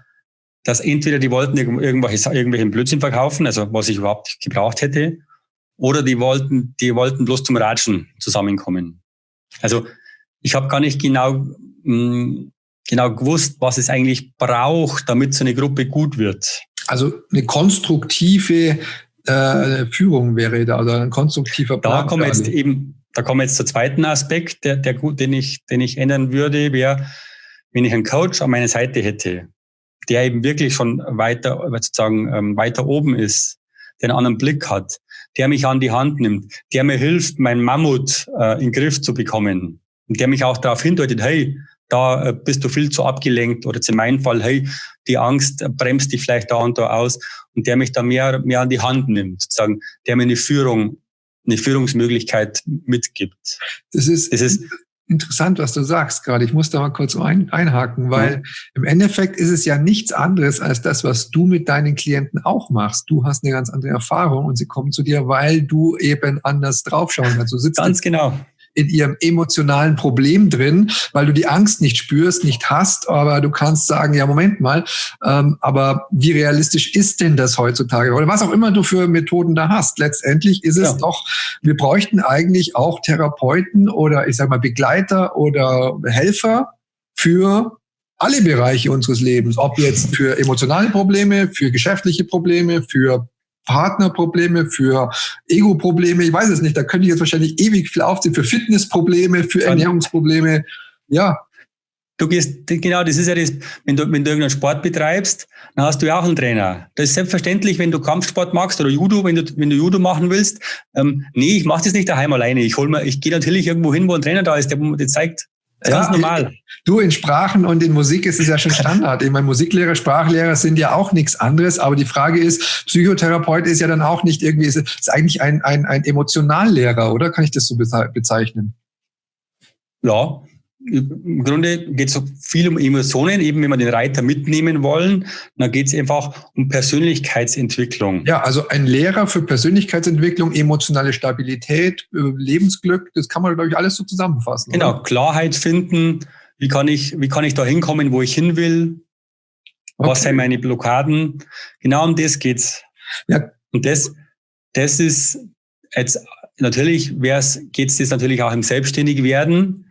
dass entweder die wollten irgendwelche, irgendwelchen Blödsinn verkaufen, also was ich überhaupt nicht gebraucht hätte, oder die wollten, die wollten bloß zum Ratschen zusammenkommen. Also ich habe gar nicht genau, mh, hm, genau gewusst, was es eigentlich braucht, damit so eine Gruppe gut wird. Also eine konstruktive äh, Führung wäre da oder ein konstruktiver Plan. Da kommen jetzt eben, da kommen wir jetzt zur zweiten Aspekt, der, der gut, den ich, den ich ändern würde, wäre, wenn ich einen Coach an meiner Seite hätte, der eben wirklich schon weiter, sozusagen ähm, weiter oben ist, der einen anderen Blick hat, der mich an die Hand nimmt, der mir hilft, mein Mammut äh, in den Griff zu bekommen und der mich auch darauf hindeutet, hey, da äh, bist du viel zu abgelenkt oder in meinem Fall, hey, die Angst bremst dich vielleicht da und da aus und der mich da mehr, mehr an die Hand nimmt, sozusagen, der mir eine Führung, eine Führungsmöglichkeit mitgibt. Das ist, das ist interessant, was du sagst gerade. Ich muss da mal kurz ein, einhaken, weil ja. im Endeffekt ist es ja nichts anderes als das, was du mit deinen Klienten auch machst. Du hast eine ganz andere Erfahrung und sie kommen zu dir, weil du eben anders draufschauen kannst. Du sitzt ganz genau in ihrem emotionalen Problem drin, weil du die Angst nicht spürst, nicht hast, aber du kannst sagen, ja, Moment mal, ähm, aber wie realistisch ist denn das heutzutage? Oder was auch immer du für Methoden da hast. Letztendlich ist es ja. doch, wir bräuchten eigentlich auch Therapeuten oder ich sag mal Begleiter oder Helfer für alle Bereiche unseres Lebens, ob jetzt für emotionale Probleme, für geschäftliche Probleme, für Partnerprobleme, für Ego-Probleme, ich weiß es nicht, da könnte ich jetzt wahrscheinlich ewig viel aufziehen, für Fitnessprobleme, für Ernährungsprobleme, ja. Du gehst, genau, das ist ja das, wenn du, wenn du irgendeinen Sport betreibst, dann hast du ja auch einen Trainer. Das ist selbstverständlich, wenn du Kampfsport magst oder Judo, wenn du, wenn du Judo machen willst. Ähm, nee, ich mache das nicht daheim alleine. Ich hol mir, ich gehe natürlich irgendwo hin, wo ein Trainer da ist, der das zeigt, Ganz normal. Du, in Sprachen und in Musik ist es ja schon Standard. Ich meine, Musiklehrer, Sprachlehrer sind ja auch nichts anderes. Aber die Frage ist, Psychotherapeut ist ja dann auch nicht irgendwie, ist, ist eigentlich ein, ein, ein Emotionallehrer, oder? Kann ich das so bezeichnen? Ja, im Grunde geht es so viel um Emotionen, eben wenn wir den Reiter mitnehmen wollen, dann geht es einfach um Persönlichkeitsentwicklung. Ja, also ein Lehrer für Persönlichkeitsentwicklung, emotionale Stabilität, äh, Lebensglück, das kann man, glaube ich, alles so zusammenfassen. Genau, oder? Klarheit finden, wie kann ich, wie kann ich da hinkommen, wo ich hin will, okay. was sind meine Blockaden, genau um das geht's. Ja. Und das, das ist jetzt, natürlich geht es das natürlich auch im Selbstständigwerden,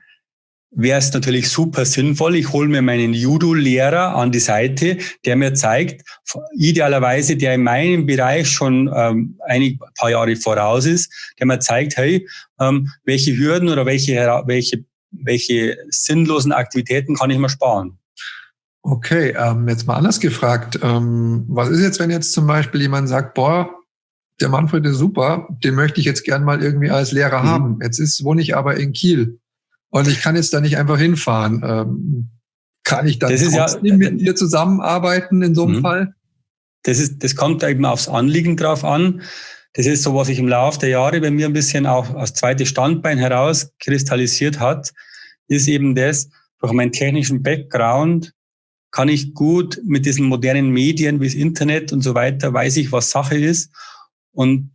wäre es natürlich super sinnvoll. Ich hole mir meinen Judo-Lehrer an die Seite, der mir zeigt, idealerweise, der in meinem Bereich schon ähm, ein paar Jahre voraus ist, der mir zeigt, hey, ähm, welche Hürden oder welche, welche, welche sinnlosen Aktivitäten kann ich mir sparen. Okay, ähm, jetzt mal anders gefragt. Ähm, was ist jetzt, wenn jetzt zum Beispiel jemand sagt, boah, der Manfred ist super, den möchte ich jetzt gern mal irgendwie als Lehrer mhm. haben. Jetzt ist, wohne ich aber in Kiel. Und ich kann jetzt da nicht einfach hinfahren. Ähm, kann ich dann trotzdem ja, mit dir zusammenarbeiten in so einem mhm. Fall? Das, ist, das kommt eben aufs Anliegen drauf an. Das ist so, was sich im Laufe der Jahre bei mir ein bisschen auch als zweites Standbein herauskristallisiert hat, ist eben das, durch meinen technischen Background kann ich gut mit diesen modernen Medien wie das Internet und so weiter, weiß ich, was Sache ist. Und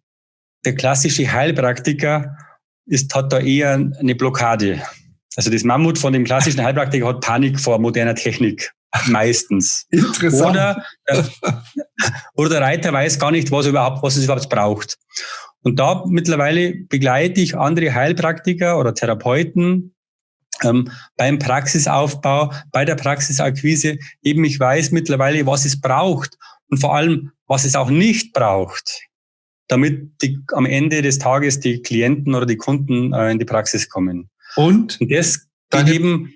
der klassische Heilpraktiker ist, hat da eher eine Blockade. Also das Mammut von dem klassischen Heilpraktiker hat Panik vor moderner Technik. Meistens. Interessant. Oder, äh, oder der Reiter weiß gar nicht, was, überhaupt, was es überhaupt braucht. Und da mittlerweile begleite ich andere Heilpraktiker oder Therapeuten ähm, beim Praxisaufbau, bei der Praxisakquise. Eben ich weiß mittlerweile, was es braucht und vor allem, was es auch nicht braucht, damit die, am Ende des Tages die Klienten oder die Kunden äh, in die Praxis kommen. Und, und das geht eben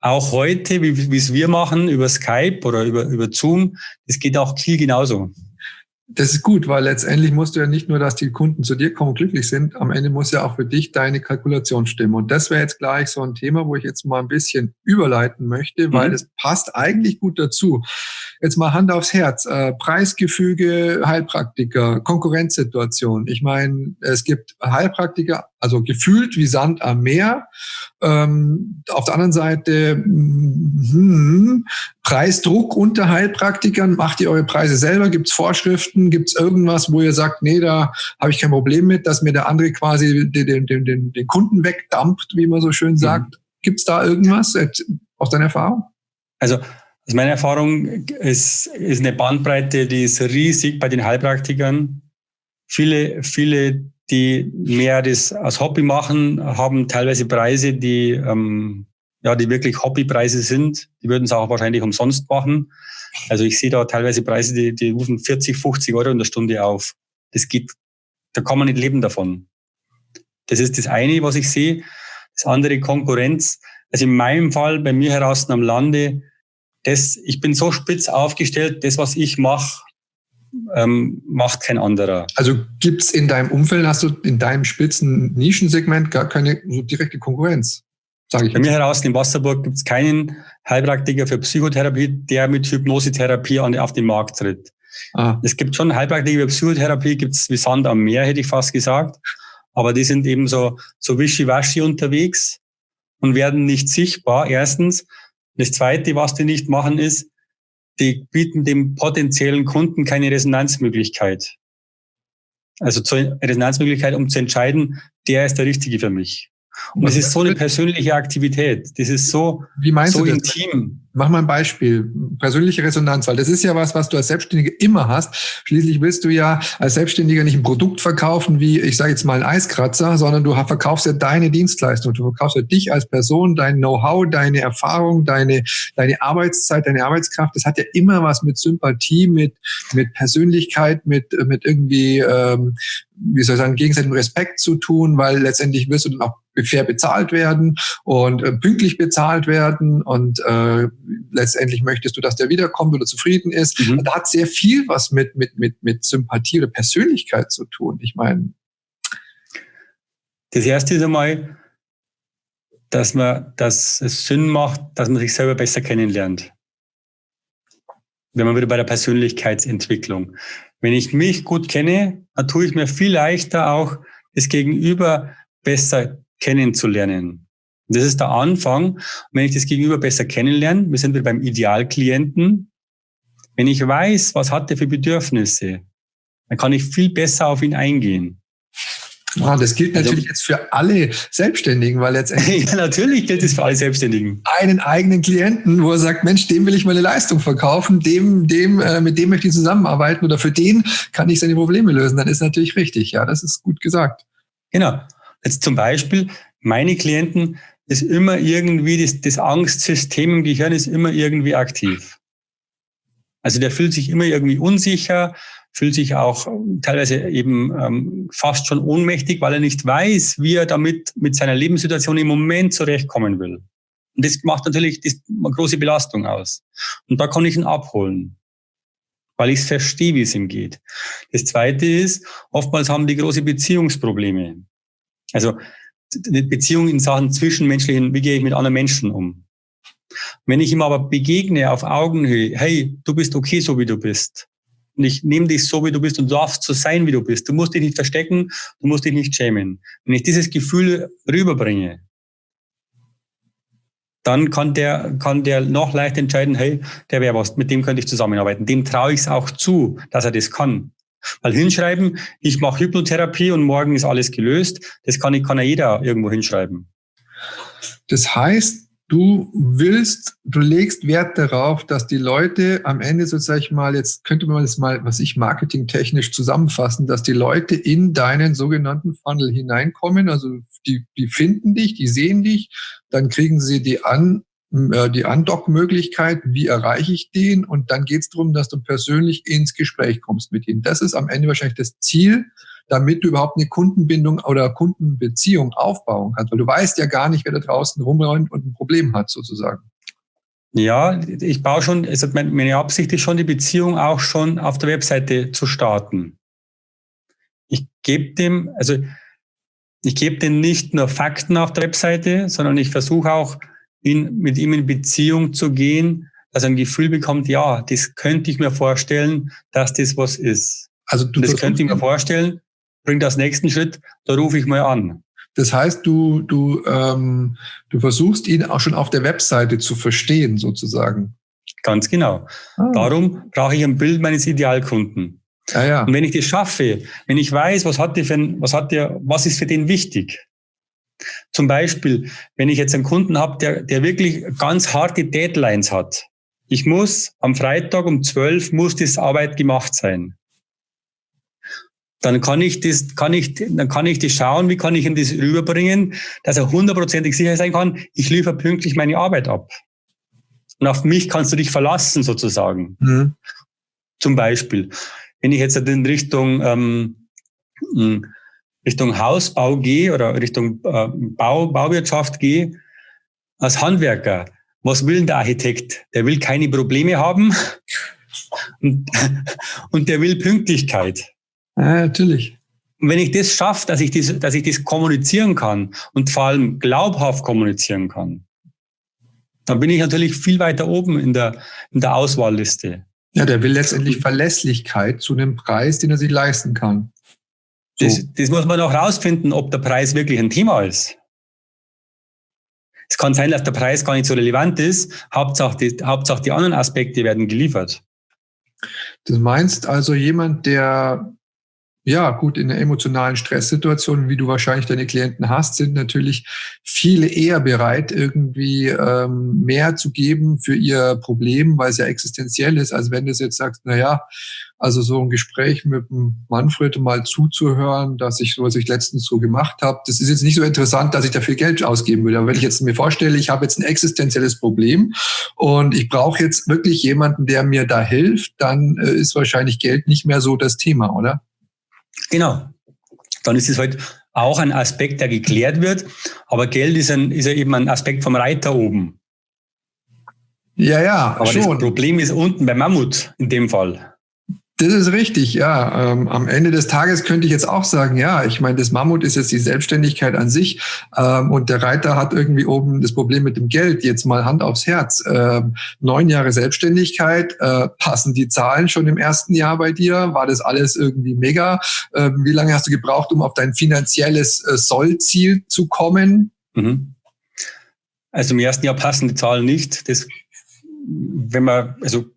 auch heute, wie, wie es wir machen, über Skype oder über, über Zoom, das geht auch viel genauso. Das ist gut, weil letztendlich musst du ja nicht nur, dass die Kunden zu dir kommen und glücklich sind, am Ende muss ja auch für dich deine Kalkulation stimmen. Und das wäre jetzt gleich so ein Thema, wo ich jetzt mal ein bisschen überleiten möchte, weil mhm. passt eigentlich gut dazu. Jetzt mal Hand aufs Herz. Äh, Preisgefüge, Heilpraktiker, Konkurrenzsituation. Ich meine, es gibt Heilpraktiker, also gefühlt wie Sand am Meer. Ähm, auf der anderen Seite hm, Preisdruck unter Heilpraktikern. Macht ihr eure Preise selber? Gibt es Vorschriften? Gibt es irgendwas, wo ihr sagt, nee, da habe ich kein Problem mit, dass mir der andere quasi den, den, den, den Kunden wegdampft, wie man so schön sagt? Mhm. Gibt es da irgendwas aus deiner Erfahrung? Also aus meiner Erfahrung ist, ist eine Bandbreite, die ist riesig bei den Heilpraktikern. Viele, viele die mehr das als Hobby machen, haben teilweise Preise, die, ähm, ja, die wirklich Hobbypreise sind. Die würden es auch wahrscheinlich umsonst machen. Also ich sehe da teilweise Preise, die, die rufen 40, 50 Euro in der Stunde auf. Das geht, da kann man nicht leben davon. Das ist das eine, was ich sehe. Das andere Konkurrenz. Also in meinem Fall, bei mir heraus am Lande, das, ich bin so spitz aufgestellt, das, was ich mache, ähm, macht kein anderer. Also gibt's in deinem Umfeld, hast du in deinem spitzen Nischensegment gar keine so direkte Konkurrenz? Sage ich Bei mir heraus in Wasserburg gibt's keinen Heilpraktiker für Psychotherapie, der mit Hypnosetherapie an, auf den Markt tritt. Ah. Es gibt schon Heilpraktiker für Psychotherapie, gibt's wie Sand am Meer, hätte ich fast gesagt. Aber die sind eben so, so wischiwaschi unterwegs und werden nicht sichtbar, erstens. Das Zweite, was die nicht machen, ist, die bieten dem potenziellen Kunden keine Resonanzmöglichkeit. Also zur Resonanzmöglichkeit, um zu entscheiden, der ist der Richtige für mich. Und es ist so eine persönliche Aktivität. Das ist so, Wie meinst so du das? intim. Mach mal ein Beispiel. Persönliche Resonanz, weil das ist ja was, was du als Selbstständiger immer hast. Schließlich willst du ja als Selbstständiger nicht ein Produkt verkaufen wie, ich sage jetzt mal, ein Eiskratzer, sondern du verkaufst ja deine Dienstleistung. Du verkaufst ja dich als Person, dein Know-how, deine Erfahrung, deine, deine Arbeitszeit, deine Arbeitskraft. Das hat ja immer was mit Sympathie, mit, mit Persönlichkeit, mit, mit irgendwie, ähm, wie soll ich sagen, gegenseitigem Respekt zu tun, weil letztendlich wirst du dann auch fair bezahlt werden und äh, pünktlich bezahlt werden und äh, letztendlich möchtest du, dass der wiederkommt oder zufrieden ist. Mhm. Da hat sehr viel was mit, mit, mit, mit Sympathie oder Persönlichkeit zu tun. Ich meine. Das erste ist einmal, dass man, dass es Sinn macht, dass man sich selber besser kennenlernt. Wenn man wieder bei der Persönlichkeitsentwicklung. Wenn ich mich gut kenne, dann tue ich mir viel leichter auch das Gegenüber besser kennenzulernen. Das ist der Anfang. Und wenn ich das Gegenüber besser kennenlerne, wir sind wieder beim Idealklienten. Wenn ich weiß, was hat er für Bedürfnisse, dann kann ich viel besser auf ihn eingehen. Ah, das gilt also natürlich also, jetzt für alle Selbstständigen, weil letztendlich. ja, natürlich gilt es für alle Selbstständigen. Einen eigenen Klienten, wo er sagt, Mensch, dem will ich meine Leistung verkaufen, dem, dem, äh, mit dem möchte ich zusammenarbeiten oder für den kann ich seine Probleme lösen. Dann ist natürlich richtig. Ja, das ist gut gesagt. Genau. Jetzt zum Beispiel, meine Klienten ist immer irgendwie, das, das Angstsystem im Gehirn ist immer irgendwie aktiv. Also der fühlt sich immer irgendwie unsicher, fühlt sich auch teilweise eben ähm, fast schon ohnmächtig, weil er nicht weiß, wie er damit mit seiner Lebenssituation im Moment zurechtkommen will. Und das macht natürlich das, eine große Belastung aus. Und da kann ich ihn abholen, weil ich verstehe, wie es ihm geht. Das Zweite ist, oftmals haben die große Beziehungsprobleme. Also eine Beziehung in Sachen zwischenmenschlichen, wie gehe ich mit anderen Menschen um? Wenn ich ihm aber begegne auf Augenhöhe, hey, du bist okay, so wie du bist. Und ich nehme dich so, wie du bist und darfst so sein, wie du bist. Du musst dich nicht verstecken, du musst dich nicht schämen. Wenn ich dieses Gefühl rüberbringe, dann kann der, kann der noch leicht entscheiden, hey, der wäre was, mit dem könnte ich zusammenarbeiten. Dem traue ich es auch zu, dass er das kann. Weil hinschreiben, ich mache Hypnotherapie und morgen ist alles gelöst, das kann, kann ja jeder irgendwo hinschreiben. Das heißt, du willst, du legst Wert darauf, dass die Leute am Ende sozusagen mal, jetzt könnte man das mal, was ich marketingtechnisch zusammenfassen, dass die Leute in deinen sogenannten Funnel hineinkommen. Also die, die finden dich, die sehen dich, dann kriegen sie die an, die Andock-Möglichkeit, wie erreiche ich den? Und dann geht es darum, dass du persönlich ins Gespräch kommst mit ihnen. Das ist am Ende wahrscheinlich das Ziel, damit du überhaupt eine Kundenbindung oder Kundenbeziehung aufbauen kannst. Weil du weißt ja gar nicht, wer da draußen rumräumt und ein Problem hat, sozusagen. Ja, ich baue schon, also meine Absicht ist schon, die Beziehung auch schon auf der Webseite zu starten. Ich gebe dem, also ich gebe dem nicht nur Fakten auf der Webseite, sondern ich versuche auch, ihn, mit ihm in Beziehung zu gehen, dass er ein Gefühl bekommt, ja, das könnte ich mir vorstellen, dass das was ist. Also du das könnte ich mir vorstellen, bringt das nächsten Schritt, da rufe ich mal an. Das heißt, du, du, ähm, du versuchst ihn auch schon auf der Webseite zu verstehen, sozusagen. Ganz genau. Ah. Darum brauche ich ein Bild meines Idealkunden. Ja, ja. Und wenn ich das schaffe, wenn ich weiß, was hat der für ein, was hat der, was ist für den wichtig? Zum Beispiel, wenn ich jetzt einen Kunden habe, der, der wirklich ganz harte Deadlines hat. Ich muss am Freitag um 12 muss das Arbeit gemacht sein dann kann ich das, kann ich, dann kann ich das schauen, wie kann ich ihm das rüberbringen, dass er hundertprozentig sicher sein kann, ich liefere pünktlich meine Arbeit ab. Und auf mich kannst du dich verlassen, sozusagen. Mhm. Zum Beispiel, wenn ich jetzt in Richtung, ähm, hm, Richtung Hausbau gehe oder Richtung äh, Bau, Bauwirtschaft gehe, als Handwerker, was will der Architekt? Der will keine Probleme haben und, und der will Pünktlichkeit. Ja, natürlich. Und wenn ich das schaffe, dass ich das, dass ich das kommunizieren kann und vor allem glaubhaft kommunizieren kann, dann bin ich natürlich viel weiter oben in der, in der Auswahlliste. Ja, der will letztendlich Verlässlichkeit zu einem Preis, den er sich leisten kann. So. Das, das muss man auch rausfinden, ob der Preis wirklich ein Thema ist. Es kann sein, dass der Preis gar nicht so relevant ist. Hauptsache die, Hauptsache die anderen Aspekte werden geliefert. Du meinst also jemand, der ja, gut, in einer emotionalen Stresssituation, wie du wahrscheinlich deine Klienten hast, sind natürlich viele eher bereit, irgendwie ähm, mehr zu geben für ihr Problem, weil es ja existenziell ist, als wenn du jetzt sagst, na ja, also so ein Gespräch mit dem Manfred mal zuzuhören, dass ich, was ich letztens so gemacht habe, das ist jetzt nicht so interessant, dass ich dafür Geld ausgeben würde. Aber wenn ich jetzt mir vorstelle, ich habe jetzt ein existenzielles Problem und ich brauche jetzt wirklich jemanden, der mir da hilft, dann äh, ist wahrscheinlich Geld nicht mehr so das Thema, oder? Genau. Dann ist es halt auch ein Aspekt, der geklärt wird. Aber Geld ist, ein, ist ja eben ein Aspekt vom Reiter oben. Ja, ja. Aber schon. das Problem ist unten beim Mammut in dem Fall. Das ist richtig, ja. Ähm, am Ende des Tages könnte ich jetzt auch sagen, ja, ich meine, das Mammut ist jetzt die Selbstständigkeit an sich ähm, und der Reiter hat irgendwie oben das Problem mit dem Geld. Jetzt mal Hand aufs Herz. Ähm, neun Jahre Selbstständigkeit, äh, passen die Zahlen schon im ersten Jahr bei dir? War das alles irgendwie mega? Ähm, wie lange hast du gebraucht, um auf dein finanzielles äh, Sollziel zu kommen? Mhm. Also im ersten Jahr passen die Zahlen nicht. Das, wenn man, also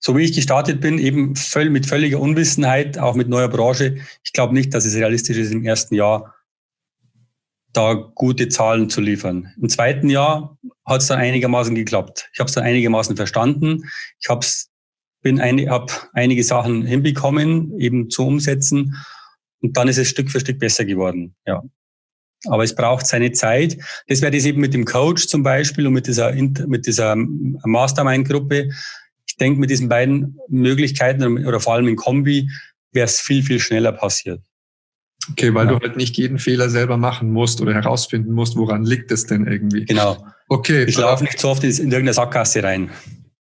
so wie ich gestartet bin, eben voll, mit völliger Unwissenheit, auch mit neuer Branche. Ich glaube nicht, dass es realistisch ist, im ersten Jahr da gute Zahlen zu liefern. Im zweiten Jahr hat es dann einigermaßen geklappt. Ich habe es dann einigermaßen verstanden. Ich habe bin ein, hab einige Sachen hinbekommen, eben zu umsetzen. Und dann ist es Stück für Stück besser geworden. Ja. Aber es braucht seine Zeit. Das wäre das eben mit dem Coach zum Beispiel und mit dieser, mit dieser Mastermind-Gruppe denke, mit diesen beiden Möglichkeiten oder vor allem in Kombi wäre es viel, viel schneller passiert. Okay, weil ja. du halt nicht jeden Fehler selber machen musst oder herausfinden musst, woran liegt es denn irgendwie. Genau. Okay. Ich laufe nicht so oft in irgendeine Sackgasse rein.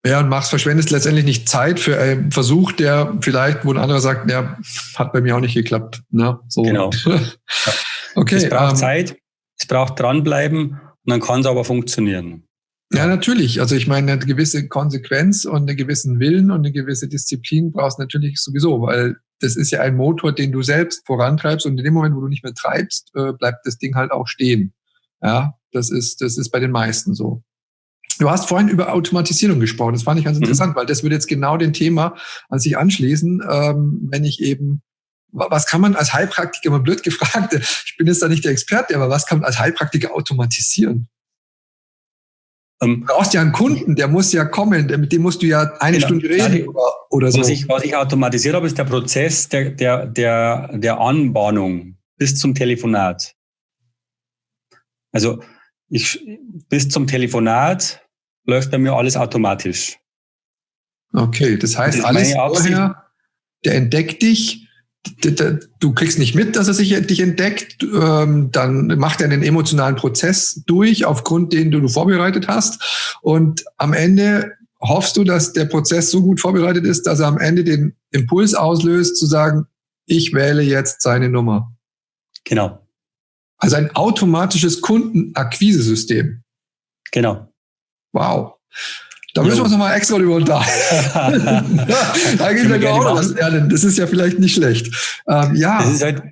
Ja, und machst, verschwendest letztendlich nicht Zeit für einen Versuch, der vielleicht, wo ein anderer sagt, ja, hat bei mir auch nicht geklappt. Ne? So. Genau. Ja. Okay. Es braucht ähm, Zeit, es braucht dranbleiben und dann kann es aber funktionieren. Ja, natürlich. Also ich meine, eine gewisse Konsequenz und einen gewissen Willen und eine gewisse Disziplin brauchst du natürlich sowieso, weil das ist ja ein Motor, den du selbst vorantreibst und in dem Moment, wo du nicht mehr treibst, äh, bleibt das Ding halt auch stehen. Ja, das ist, das ist bei den meisten so. Du hast vorhin über Automatisierung gesprochen. Das fand ich ganz mhm. interessant, weil das würde jetzt genau dem Thema an sich anschließen, ähm, wenn ich eben was kann man als Heilpraktiker, mal blöd gefragt, ich bin jetzt da nicht der Experte, aber was kann man als Heilpraktiker automatisieren? Ähm, du brauchst ja einen Kunden, der muss ja kommen, mit dem musst du ja eine genau. Stunde reden ja, oder, oder so. Was ich, was ich automatisiert habe, ist der Prozess der, der, der, der Anbahnung bis zum Telefonat. Also ich, bis zum Telefonat läuft bei mir alles automatisch. Okay, das heißt, das alles vorher, der entdeckt dich, du kriegst nicht mit, dass er sich dich entdeckt, ähm, dann macht er einen emotionalen Prozess durch, aufgrund den du vorbereitet hast. Und am Ende hoffst du, dass der Prozess so gut vorbereitet ist, dass er am Ende den Impuls auslöst, zu sagen, ich wähle jetzt seine Nummer. Genau. Also ein automatisches Kundenakquisesystem. Genau. Wow. Da müssen wir uns nochmal extra über unterhalten. da geht wir auch noch was lernen. Das ist ja vielleicht nicht schlecht. Ähm, ja. Das ist halt,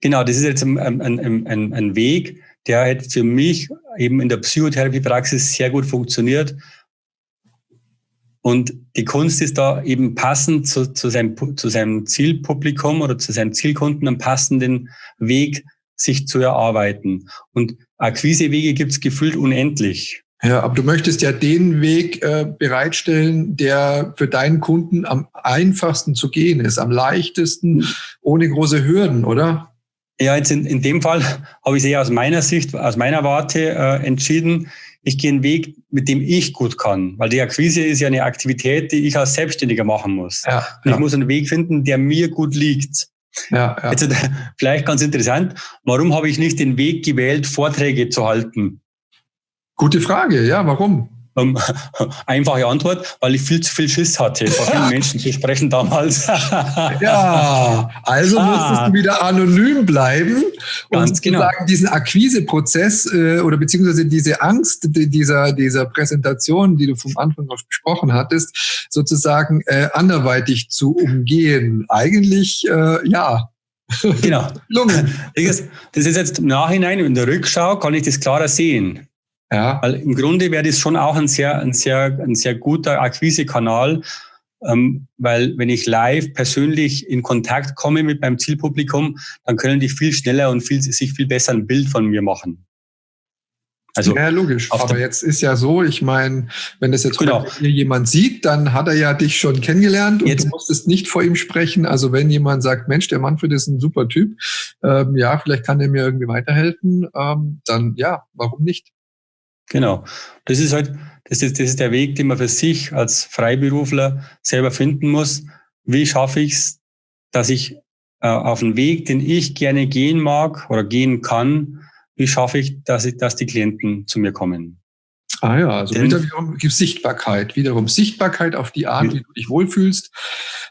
genau, das ist jetzt ein, ein, ein, ein Weg, der halt für mich eben in der Psychotherapiepraxis sehr gut funktioniert. Und die Kunst ist da eben passend zu, zu, seinem, zu seinem Zielpublikum oder zu seinem Zielkunden einen passenden Weg sich zu erarbeiten. Und Akquisewege gibt es gefühlt unendlich. Ja, aber du möchtest ja den Weg äh, bereitstellen, der für deinen Kunden am einfachsten zu gehen ist, am leichtesten, ohne große Hürden, oder? Ja, jetzt in, in dem Fall habe ich es eher aus meiner Sicht, aus meiner Warte äh, entschieden. Ich gehe einen Weg, mit dem ich gut kann, weil die Akquise ist ja eine Aktivität, die ich als Selbstständiger machen muss. Ja, Und ich muss einen Weg finden, der mir gut liegt. Ja, ja. Jetzt, vielleicht ganz interessant, warum habe ich nicht den Weg gewählt, Vorträge zu halten? Gute Frage, ja, warum? Um, einfache Antwort, weil ich viel zu viel Schiss hatte, vor vielen Menschen zu sprechen damals. ja, also ah. musstest du wieder anonym bleiben Ganz und genau. sozusagen diesen Akquiseprozess äh, oder beziehungsweise diese Angst dieser, dieser Präsentation, die du vom Anfang auf besprochen hattest, sozusagen äh, anderweitig zu umgehen. Eigentlich, äh, ja, Genau. Das ist jetzt im Nachhinein, in der Rückschau kann ich das klarer sehen. Ja. Weil im Grunde wäre das schon auch ein sehr, ein sehr, ein sehr guter Akquisekanal, ähm, weil wenn ich live persönlich in Kontakt komme mit meinem Zielpublikum, dann können die viel schneller und viel, sich viel besser ein Bild von mir machen. Also ja, logisch. Aber jetzt ist ja so, ich meine, wenn das jetzt genau. jemand sieht, dann hat er ja dich schon kennengelernt und jetzt. du musstest nicht vor ihm sprechen. Also wenn jemand sagt, Mensch, der Manfred ist ein super Typ, ähm, ja, vielleicht kann er mir irgendwie weiterhelfen, ähm, dann ja, warum nicht? Genau. Das ist halt, das ist, das ist der Weg, den man für sich als Freiberufler selber finden muss. Wie schaffe ich es, dass ich äh, auf einen Weg, den ich gerne gehen mag oder gehen kann, wie schaffe ich, dass ich, dass die Klienten zu mir kommen? Ah ja, also Denn, wiederum gibt Sichtbarkeit, wiederum Sichtbarkeit auf die Art, wie du dich wohlfühlst.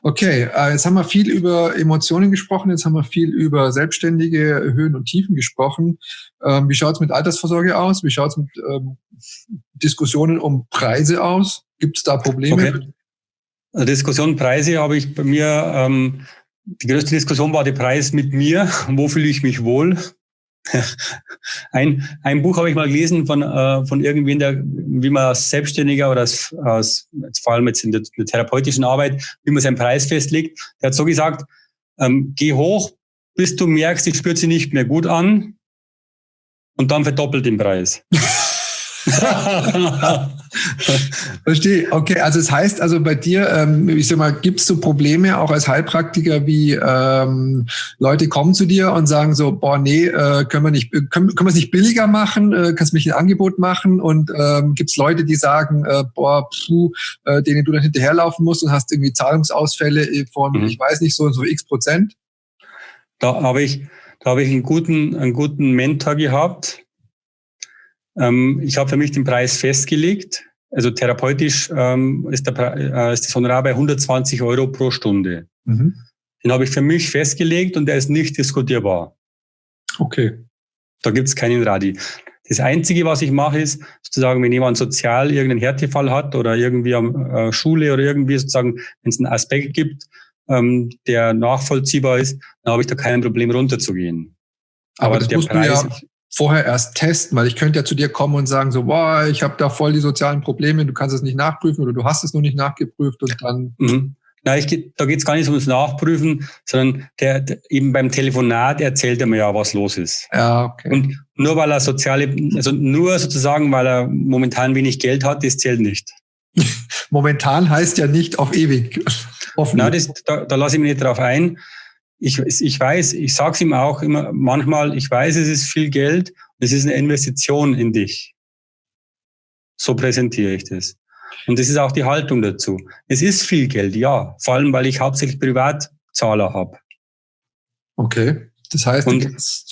Okay, äh, jetzt haben wir viel über Emotionen gesprochen, jetzt haben wir viel über selbstständige Höhen und Tiefen gesprochen. Ähm, wie schaut es mit Altersvorsorge aus? Wie schaut es mit ähm, Diskussionen um Preise aus? Gibt es da Probleme? Okay. Diskussion Preise habe ich bei mir, ähm, die größte Diskussion war der Preis mit mir. Wo fühle ich mich wohl? ein, ein Buch habe ich mal gelesen von, äh, von irgendwen, der, wie man als Selbstständiger oder als, als vor allem jetzt in der, der, therapeutischen Arbeit, wie man seinen Preis festlegt. Der hat so gesagt, ähm, geh hoch, bis du merkst, ich spürt sie nicht mehr gut an und dann verdoppelt den Preis. Verstehe. Okay, also es heißt also bei dir, ähm, ich sag mal, gibst du Probleme auch als Heilpraktiker, wie ähm, Leute kommen zu dir und sagen so, boah, nee, äh, können wir nicht, können, können wir es nicht billiger machen? Äh, kannst du mich ein Angebot machen? Und ähm, gibt es Leute, die sagen, äh, boah, puh, äh, denen du dann hinterherlaufen musst und hast irgendwie Zahlungsausfälle von, mhm. ich weiß nicht, so so x Prozent? Da habe ich, da habe ich einen guten, einen guten Mentor gehabt, ähm, ich habe für mich den Preis festgelegt. Also therapeutisch ähm, ist, der, äh, ist das Honorar bei 120 Euro pro Stunde. Mhm. Den habe ich für mich festgelegt und der ist nicht diskutierbar. Okay. Da gibt es keinen Radi. Das Einzige, was ich mache, ist sozusagen, wenn jemand sozial irgendeinen Härtefall hat oder irgendwie am äh, Schule oder irgendwie sozusagen, wenn es einen Aspekt gibt, ähm, der nachvollziehbar ist, dann habe ich da kein Problem runterzugehen. Aber, Aber der Preis, ja, vorher erst testen, weil ich könnte ja zu dir kommen und sagen so, boah, ich habe da voll die sozialen Probleme, du kannst es nicht nachprüfen oder du hast es noch nicht nachgeprüft und dann. Mhm. Na, ich, da geht es gar nicht ums Nachprüfen, sondern der, der, eben beim Telefonat erzählt er mir ja, was los ist. Ja, okay. Und nur weil er soziale, also nur sozusagen, weil er momentan wenig Geld hat, das zählt nicht. momentan heißt ja nicht auf ewig. Na, das, da, da lasse ich mich nicht drauf ein ich, ich weiß, ich sage es ihm auch immer manchmal, ich weiß, es ist viel Geld, es ist eine Investition in dich. So präsentiere ich das. Und das ist auch die Haltung dazu. Es ist viel Geld, ja, vor allem weil ich hauptsächlich Privatzahler habe. Okay. Das heißt, und,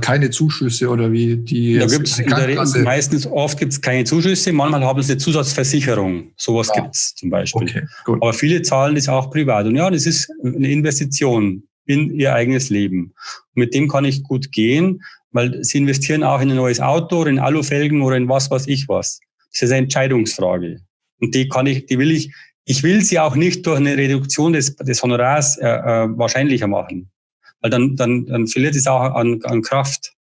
keine Zuschüsse oder wie die. Da gibt's der meistens oft gibt es keine Zuschüsse, manchmal haben sie eine Zusatzversicherung. Sowas ja. gibt es zum Beispiel. Okay. Aber viele zahlen das auch privat. Und ja, das ist eine Investition in ihr eigenes Leben. Und mit dem kann ich gut gehen, weil sie investieren auch in ein neues Auto oder in Alufelgen oder in was weiß ich was. Das ist eine Entscheidungsfrage. Und die kann ich, die will ich, ich will sie auch nicht durch eine Reduktion des, des Honorars äh, äh, wahrscheinlicher machen weil dann, dann, dann verliert es auch an, an Kraft.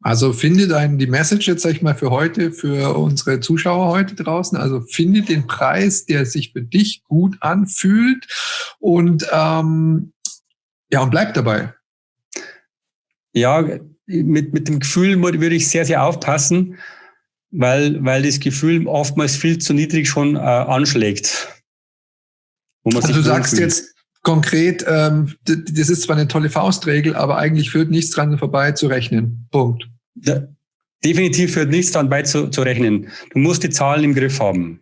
Also finde dein, die Message jetzt, sag ich mal, für heute, für unsere Zuschauer heute draußen, also finde den Preis, der sich für dich gut anfühlt und ähm, ja, und bleib dabei. Ja, mit, mit dem Gefühl würde ich sehr, sehr aufpassen, weil, weil das Gefühl oftmals viel zu niedrig schon äh, anschlägt. also du sagst jetzt, konkret, ähm, das ist zwar eine tolle Faustregel, aber eigentlich führt nichts dran vorbei zu rechnen. Punkt. Ja, definitiv führt nichts dran vorbei zu, zu rechnen. Du musst die Zahlen im Griff haben.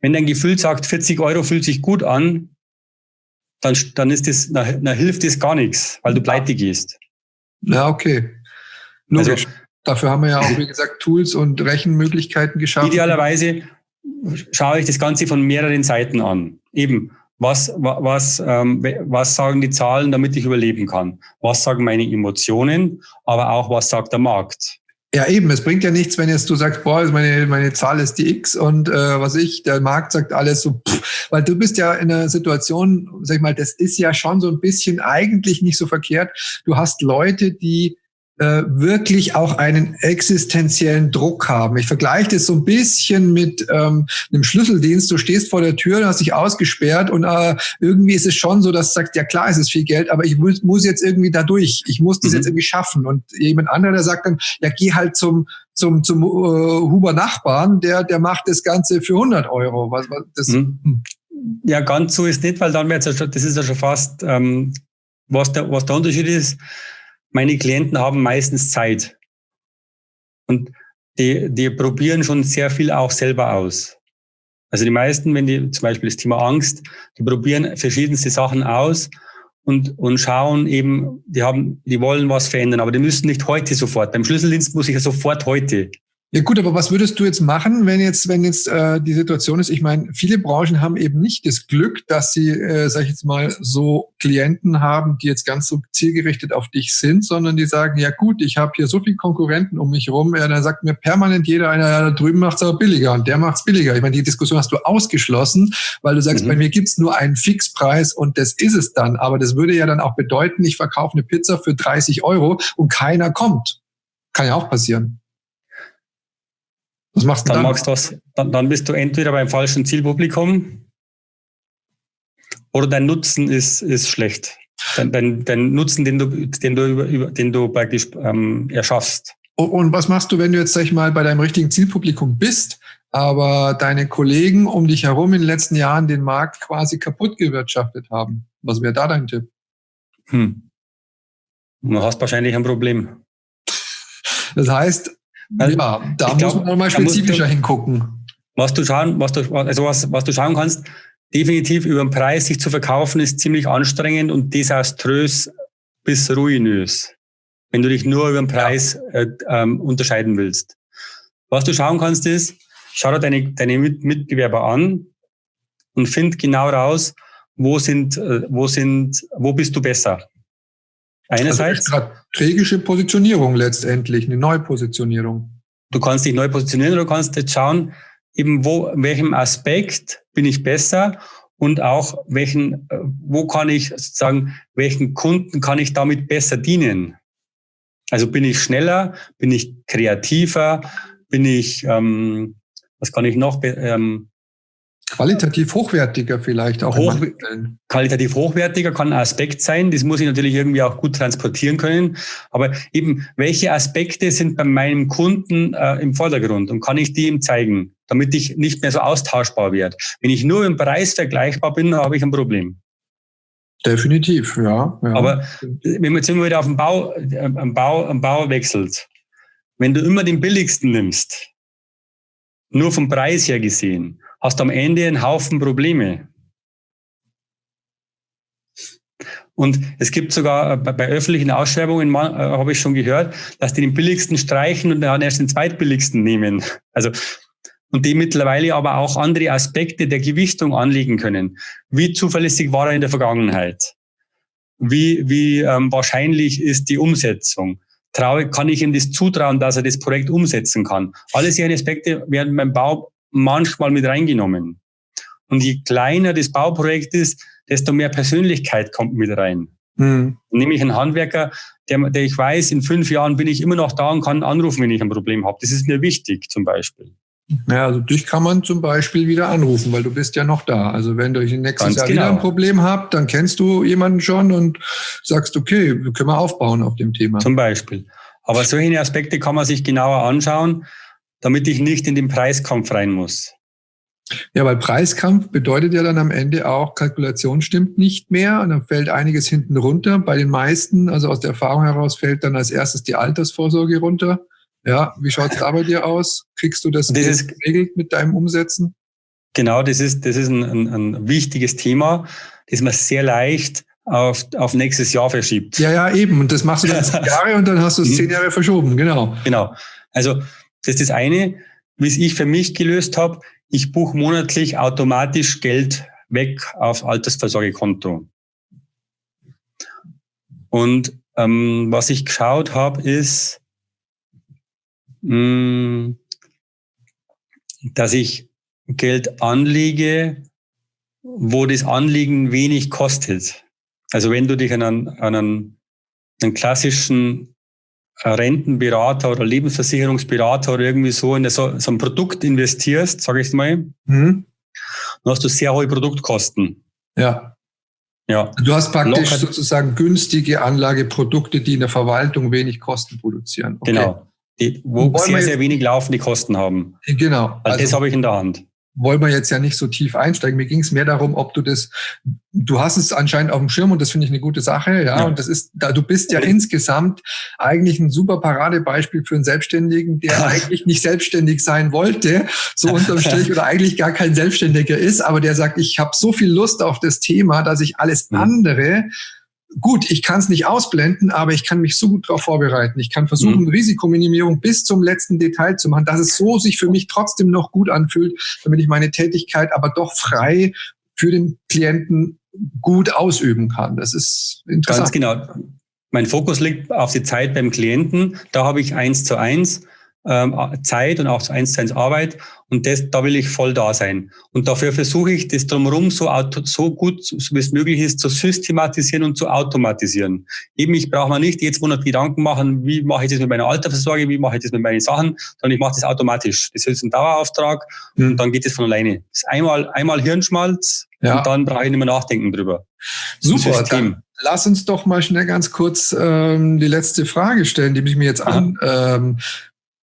Wenn dein Gefühl sagt, 40 Euro fühlt sich gut an, dann, dann ist das, dann, dann hilft das gar nichts, weil du pleite gehst. Ja, okay. Logisch. Also, Dafür haben wir ja auch, wie gesagt, Tools und Rechenmöglichkeiten geschaffen. Idealerweise schaue ich das Ganze von mehreren Seiten an. Eben, was, was, ähm, was sagen die Zahlen, damit ich überleben kann? Was sagen meine Emotionen? Aber auch, was sagt der Markt? Ja, eben. Es bringt ja nichts, wenn jetzt du sagst, boah, meine, meine Zahl ist die X und äh, was ich, der Markt sagt alles so, pff, weil du bist ja in einer Situation, sag ich mal, das ist ja schon so ein bisschen eigentlich nicht so verkehrt. Du hast Leute, die äh, wirklich auch einen existenziellen Druck haben. Ich vergleiche das so ein bisschen mit ähm, einem Schlüsseldienst. Du stehst vor der Tür, hast dich ausgesperrt und äh, irgendwie ist es schon so, dass du sagst, ja klar, es ist viel Geld, aber ich muss, muss jetzt irgendwie da durch. Ich muss das mhm. jetzt irgendwie schaffen. Und jemand anderer, der sagt dann, ja, geh halt zum zum, zum äh, Huber Nachbarn, der, der macht das Ganze für 100 Euro. Was, was, das, mhm. Hm. Ja, ganz so ist nicht, weil dann wird es ja schon, das ist ja schon fast, ähm, was, der, was der Unterschied ist meine Klienten haben meistens Zeit. Und die, die probieren schon sehr viel auch selber aus. Also die meisten, wenn die zum Beispiel das Thema Angst, die probieren verschiedenste Sachen aus und, und schauen eben, die haben, die wollen was verändern, aber die müssen nicht heute sofort. Beim Schlüsseldienst muss ich ja sofort heute. Ja gut, aber was würdest du jetzt machen, wenn jetzt, wenn jetzt äh, die Situation ist? Ich meine, viele Branchen haben eben nicht das Glück, dass sie, äh, sag ich jetzt mal, so Klienten haben, die jetzt ganz so zielgerichtet auf dich sind, sondern die sagen, ja gut, ich habe hier so viele Konkurrenten um mich rum, ja, dann sagt mir permanent jeder, einer da drüben macht's aber billiger und der macht's billiger. Ich meine, die Diskussion hast du ausgeschlossen, weil du sagst, mhm. bei mir gibt's nur einen Fixpreis und das ist es dann. Aber das würde ja dann auch bedeuten, ich verkaufe eine Pizza für 30 Euro und keiner kommt. Kann ja auch passieren. Was machst du dann? Dann, machst was, dann, dann bist du entweder beim falschen Zielpublikum oder dein Nutzen ist, ist schlecht. Dein, dein, dein Nutzen, den du, den du, über, den du praktisch ähm, erschaffst. Und was machst du, wenn du jetzt, sag ich mal, bei deinem richtigen Zielpublikum bist, aber deine Kollegen um dich herum in den letzten Jahren den Markt quasi kaputt gewirtschaftet haben? Was wäre da dein Tipp? Hm. Du hast wahrscheinlich ein Problem. Das heißt, ja, da muss glaub, man mal spezifischer du, hingucken. Was du schauen, was du, also was, was du schauen kannst, definitiv über den Preis sich zu verkaufen, ist ziemlich anstrengend und desaströs bis ruinös, wenn du dich nur über den Preis äh, ähm, unterscheiden willst. Was du schauen kannst, ist, schau dir deine, deine Mitbewerber an und find genau raus, wo sind, äh, wo sind, wo bist du besser. Einerseits. Also strategische Positionierung letztendlich, eine Neupositionierung. Du kannst dich neu positionieren, du kannst jetzt schauen, eben wo, in welchem Aspekt bin ich besser und auch welchen, äh, wo kann ich sozusagen, welchen Kunden kann ich damit besser dienen? Also bin ich schneller, bin ich kreativer, bin ich, ähm, was kann ich noch, ähm, Qualitativ hochwertiger vielleicht auch. Hoch, qualitativ hochwertiger kann ein Aspekt sein. Das muss ich natürlich irgendwie auch gut transportieren können. Aber eben, welche Aspekte sind bei meinem Kunden äh, im Vordergrund und kann ich die ihm zeigen, damit ich nicht mehr so austauschbar werde? Wenn ich nur im Preis vergleichbar bin, habe ich ein Problem. Definitiv, ja. ja. Aber wenn man jetzt immer wieder auf den Bau, äh, am Bau, am Bau wechselt, wenn du immer den billigsten nimmst, nur vom Preis her gesehen, hast am Ende einen Haufen Probleme. Und es gibt sogar äh, bei öffentlichen Ausschreibungen, äh, habe ich schon gehört, dass die den billigsten streichen und dann erst den zweitbilligsten nehmen. Also und die mittlerweile aber auch andere Aspekte der Gewichtung anlegen können. Wie zuverlässig war er in der Vergangenheit? Wie, wie ähm, wahrscheinlich ist die Umsetzung? Traue, kann ich ihm das zutrauen, dass er das Projekt umsetzen kann? Alle solche Aspekte werden beim Bau manchmal mit reingenommen. Und je kleiner das Bauprojekt ist, desto mehr Persönlichkeit kommt mit rein. Mhm. Nämlich ein Handwerker, der, der ich weiß, in fünf Jahren bin ich immer noch da und kann anrufen, wenn ich ein Problem habe. Das ist mir wichtig zum Beispiel. Ja, also dich kann man zum Beispiel wieder anrufen, weil du bist ja noch da. Also wenn du nächstes Ganz Jahr genau. wieder ein Problem habt, dann kennst du jemanden schon und sagst, okay, wir können wir aufbauen auf dem Thema. Zum Beispiel. Aber solche Aspekte kann man sich genauer anschauen, damit ich nicht in den Preiskampf rein muss. Ja, weil Preiskampf bedeutet ja dann am Ende auch, Kalkulation stimmt nicht mehr und dann fällt einiges hinten runter. Bei den meisten, also aus der Erfahrung heraus, fällt dann als erstes die Altersvorsorge runter. Ja, wie schaut es da bei dir aus? Kriegst du das, das ist, geregelt mit deinem Umsetzen? Genau, das ist, das ist ein, ein, ein wichtiges Thema, das man sehr leicht auf, auf nächstes Jahr verschiebt. Ja, ja, eben. Und das machst du dann zehn Jahre und dann hast du es zehn Jahre verschoben, genau. Genau. Also das ist das eine, wie es ich für mich gelöst habe ich buche monatlich automatisch Geld weg auf Altersvorsorgekonto. Und ähm, was ich geschaut habe, ist, mh, mm, dass ich Geld anlege, wo das Anliegen wenig kostet. Also wenn du dich an einen, an einen, einen klassischen Rentenberater oder Lebensversicherungsberater oder irgendwie so in so, so ein Produkt investierst, sage ich mal, mhm. dann hast du sehr hohe Produktkosten. Ja. Ja. Du hast praktisch Locker. sozusagen günstige Anlageprodukte, die in der Verwaltung wenig Kosten produzieren. Okay. Genau. Die, wo sehr, sehr wenig laufende Kosten haben. Genau. Also, das habe ich in der Hand wollen wir jetzt ja nicht so tief einsteigen. Mir ging es mehr darum, ob du das, du hast es anscheinend auf dem Schirm und das finde ich eine gute Sache, ja. ja. Und das ist, da du bist ja insgesamt eigentlich ein super Paradebeispiel für einen Selbstständigen, der eigentlich nicht selbstständig sein wollte, so unterm Strich oder eigentlich gar kein Selbstständiger ist, aber der sagt, ich habe so viel Lust auf das Thema, dass ich alles andere gut, ich kann es nicht ausblenden, aber ich kann mich so gut darauf vorbereiten. Ich kann versuchen, mhm. Risikominimierung bis zum letzten Detail zu machen, dass es so sich für mich trotzdem noch gut anfühlt, damit ich meine Tätigkeit aber doch frei für den Klienten gut ausüben kann. Das ist interessant. Ganz genau. Mein Fokus liegt auf die Zeit beim Klienten. Da habe ich eins zu eins Zeit und auch eins zu eins Arbeit und das, da will ich voll da sein. Und dafür versuche ich, das drumherum so, so gut, so wie es möglich ist, zu systematisieren und zu automatisieren. Eben, ich brauche mir nicht jetzt 100 Gedanken machen, wie mache ich das mit meiner Altersversorgung, wie mache ich das mit meinen Sachen, sondern ich mache das automatisch. Das ist ein Dauerauftrag mhm. und dann geht es von alleine. Das ist einmal, einmal Hirnschmalz ja. und dann brauche ich nicht mehr nachdenken drüber. Super, dann lass uns doch mal schnell ganz kurz ähm, die letzte Frage stellen, die ich mir jetzt an. Ähm,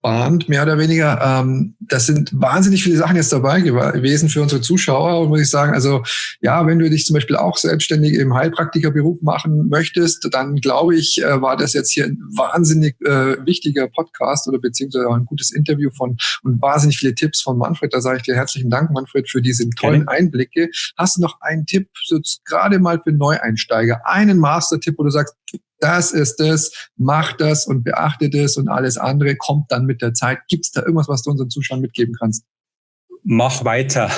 bahnt, mehr oder weniger. Ähm, das sind wahnsinnig viele Sachen jetzt dabei gewesen für unsere Zuschauer. Und muss ich sagen, also ja, wenn du dich zum Beispiel auch selbstständig im Heilpraktikerberuf machen möchtest, dann glaube ich, äh, war das jetzt hier ein wahnsinnig äh, wichtiger Podcast oder beziehungsweise auch ein gutes Interview von und wahnsinnig viele Tipps von Manfred. Da sage ich dir herzlichen Dank, Manfred, für diese tollen Einblicke. Hast du noch einen Tipp, so gerade mal für Neueinsteiger, einen Master-Tipp, wo du sagst, das ist es, mach das und beachte das und alles andere kommt dann mit der Zeit. Gibt es da irgendwas, was du unseren Zuschauern mitgeben kannst? Mach weiter.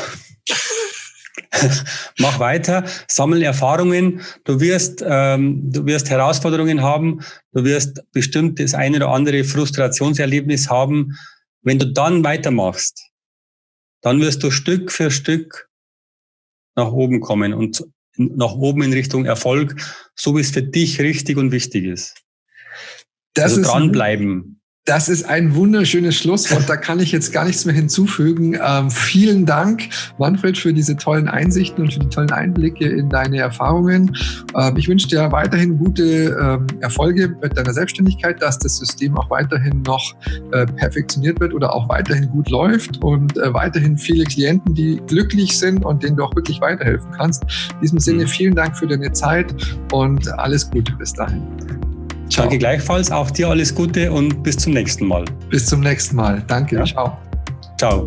Mach weiter, sammel Erfahrungen. Du wirst, ähm, du wirst Herausforderungen haben. Du wirst bestimmt das eine oder andere Frustrationserlebnis haben. Wenn du dann weitermachst, dann wirst du Stück für Stück nach oben kommen. Und nach oben in Richtung Erfolg, so wie es für dich richtig und wichtig ist. Das also dranbleiben. Das ist ein wunderschönes Schlusswort. Da kann ich jetzt gar nichts mehr hinzufügen. Ähm, vielen Dank, Manfred, für diese tollen Einsichten und für die tollen Einblicke in deine Erfahrungen. Ähm, ich wünsche dir weiterhin gute ähm, Erfolge mit deiner Selbstständigkeit, dass das System auch weiterhin noch äh, perfektioniert wird oder auch weiterhin gut läuft und äh, weiterhin viele Klienten, die glücklich sind und denen du auch wirklich weiterhelfen kannst. In diesem Sinne mhm. vielen Dank für deine Zeit und alles Gute bis dahin. Danke gleichfalls. Auch dir alles Gute und bis zum nächsten Mal. Bis zum nächsten Mal. Danke. Ja. Ciao. Ciao.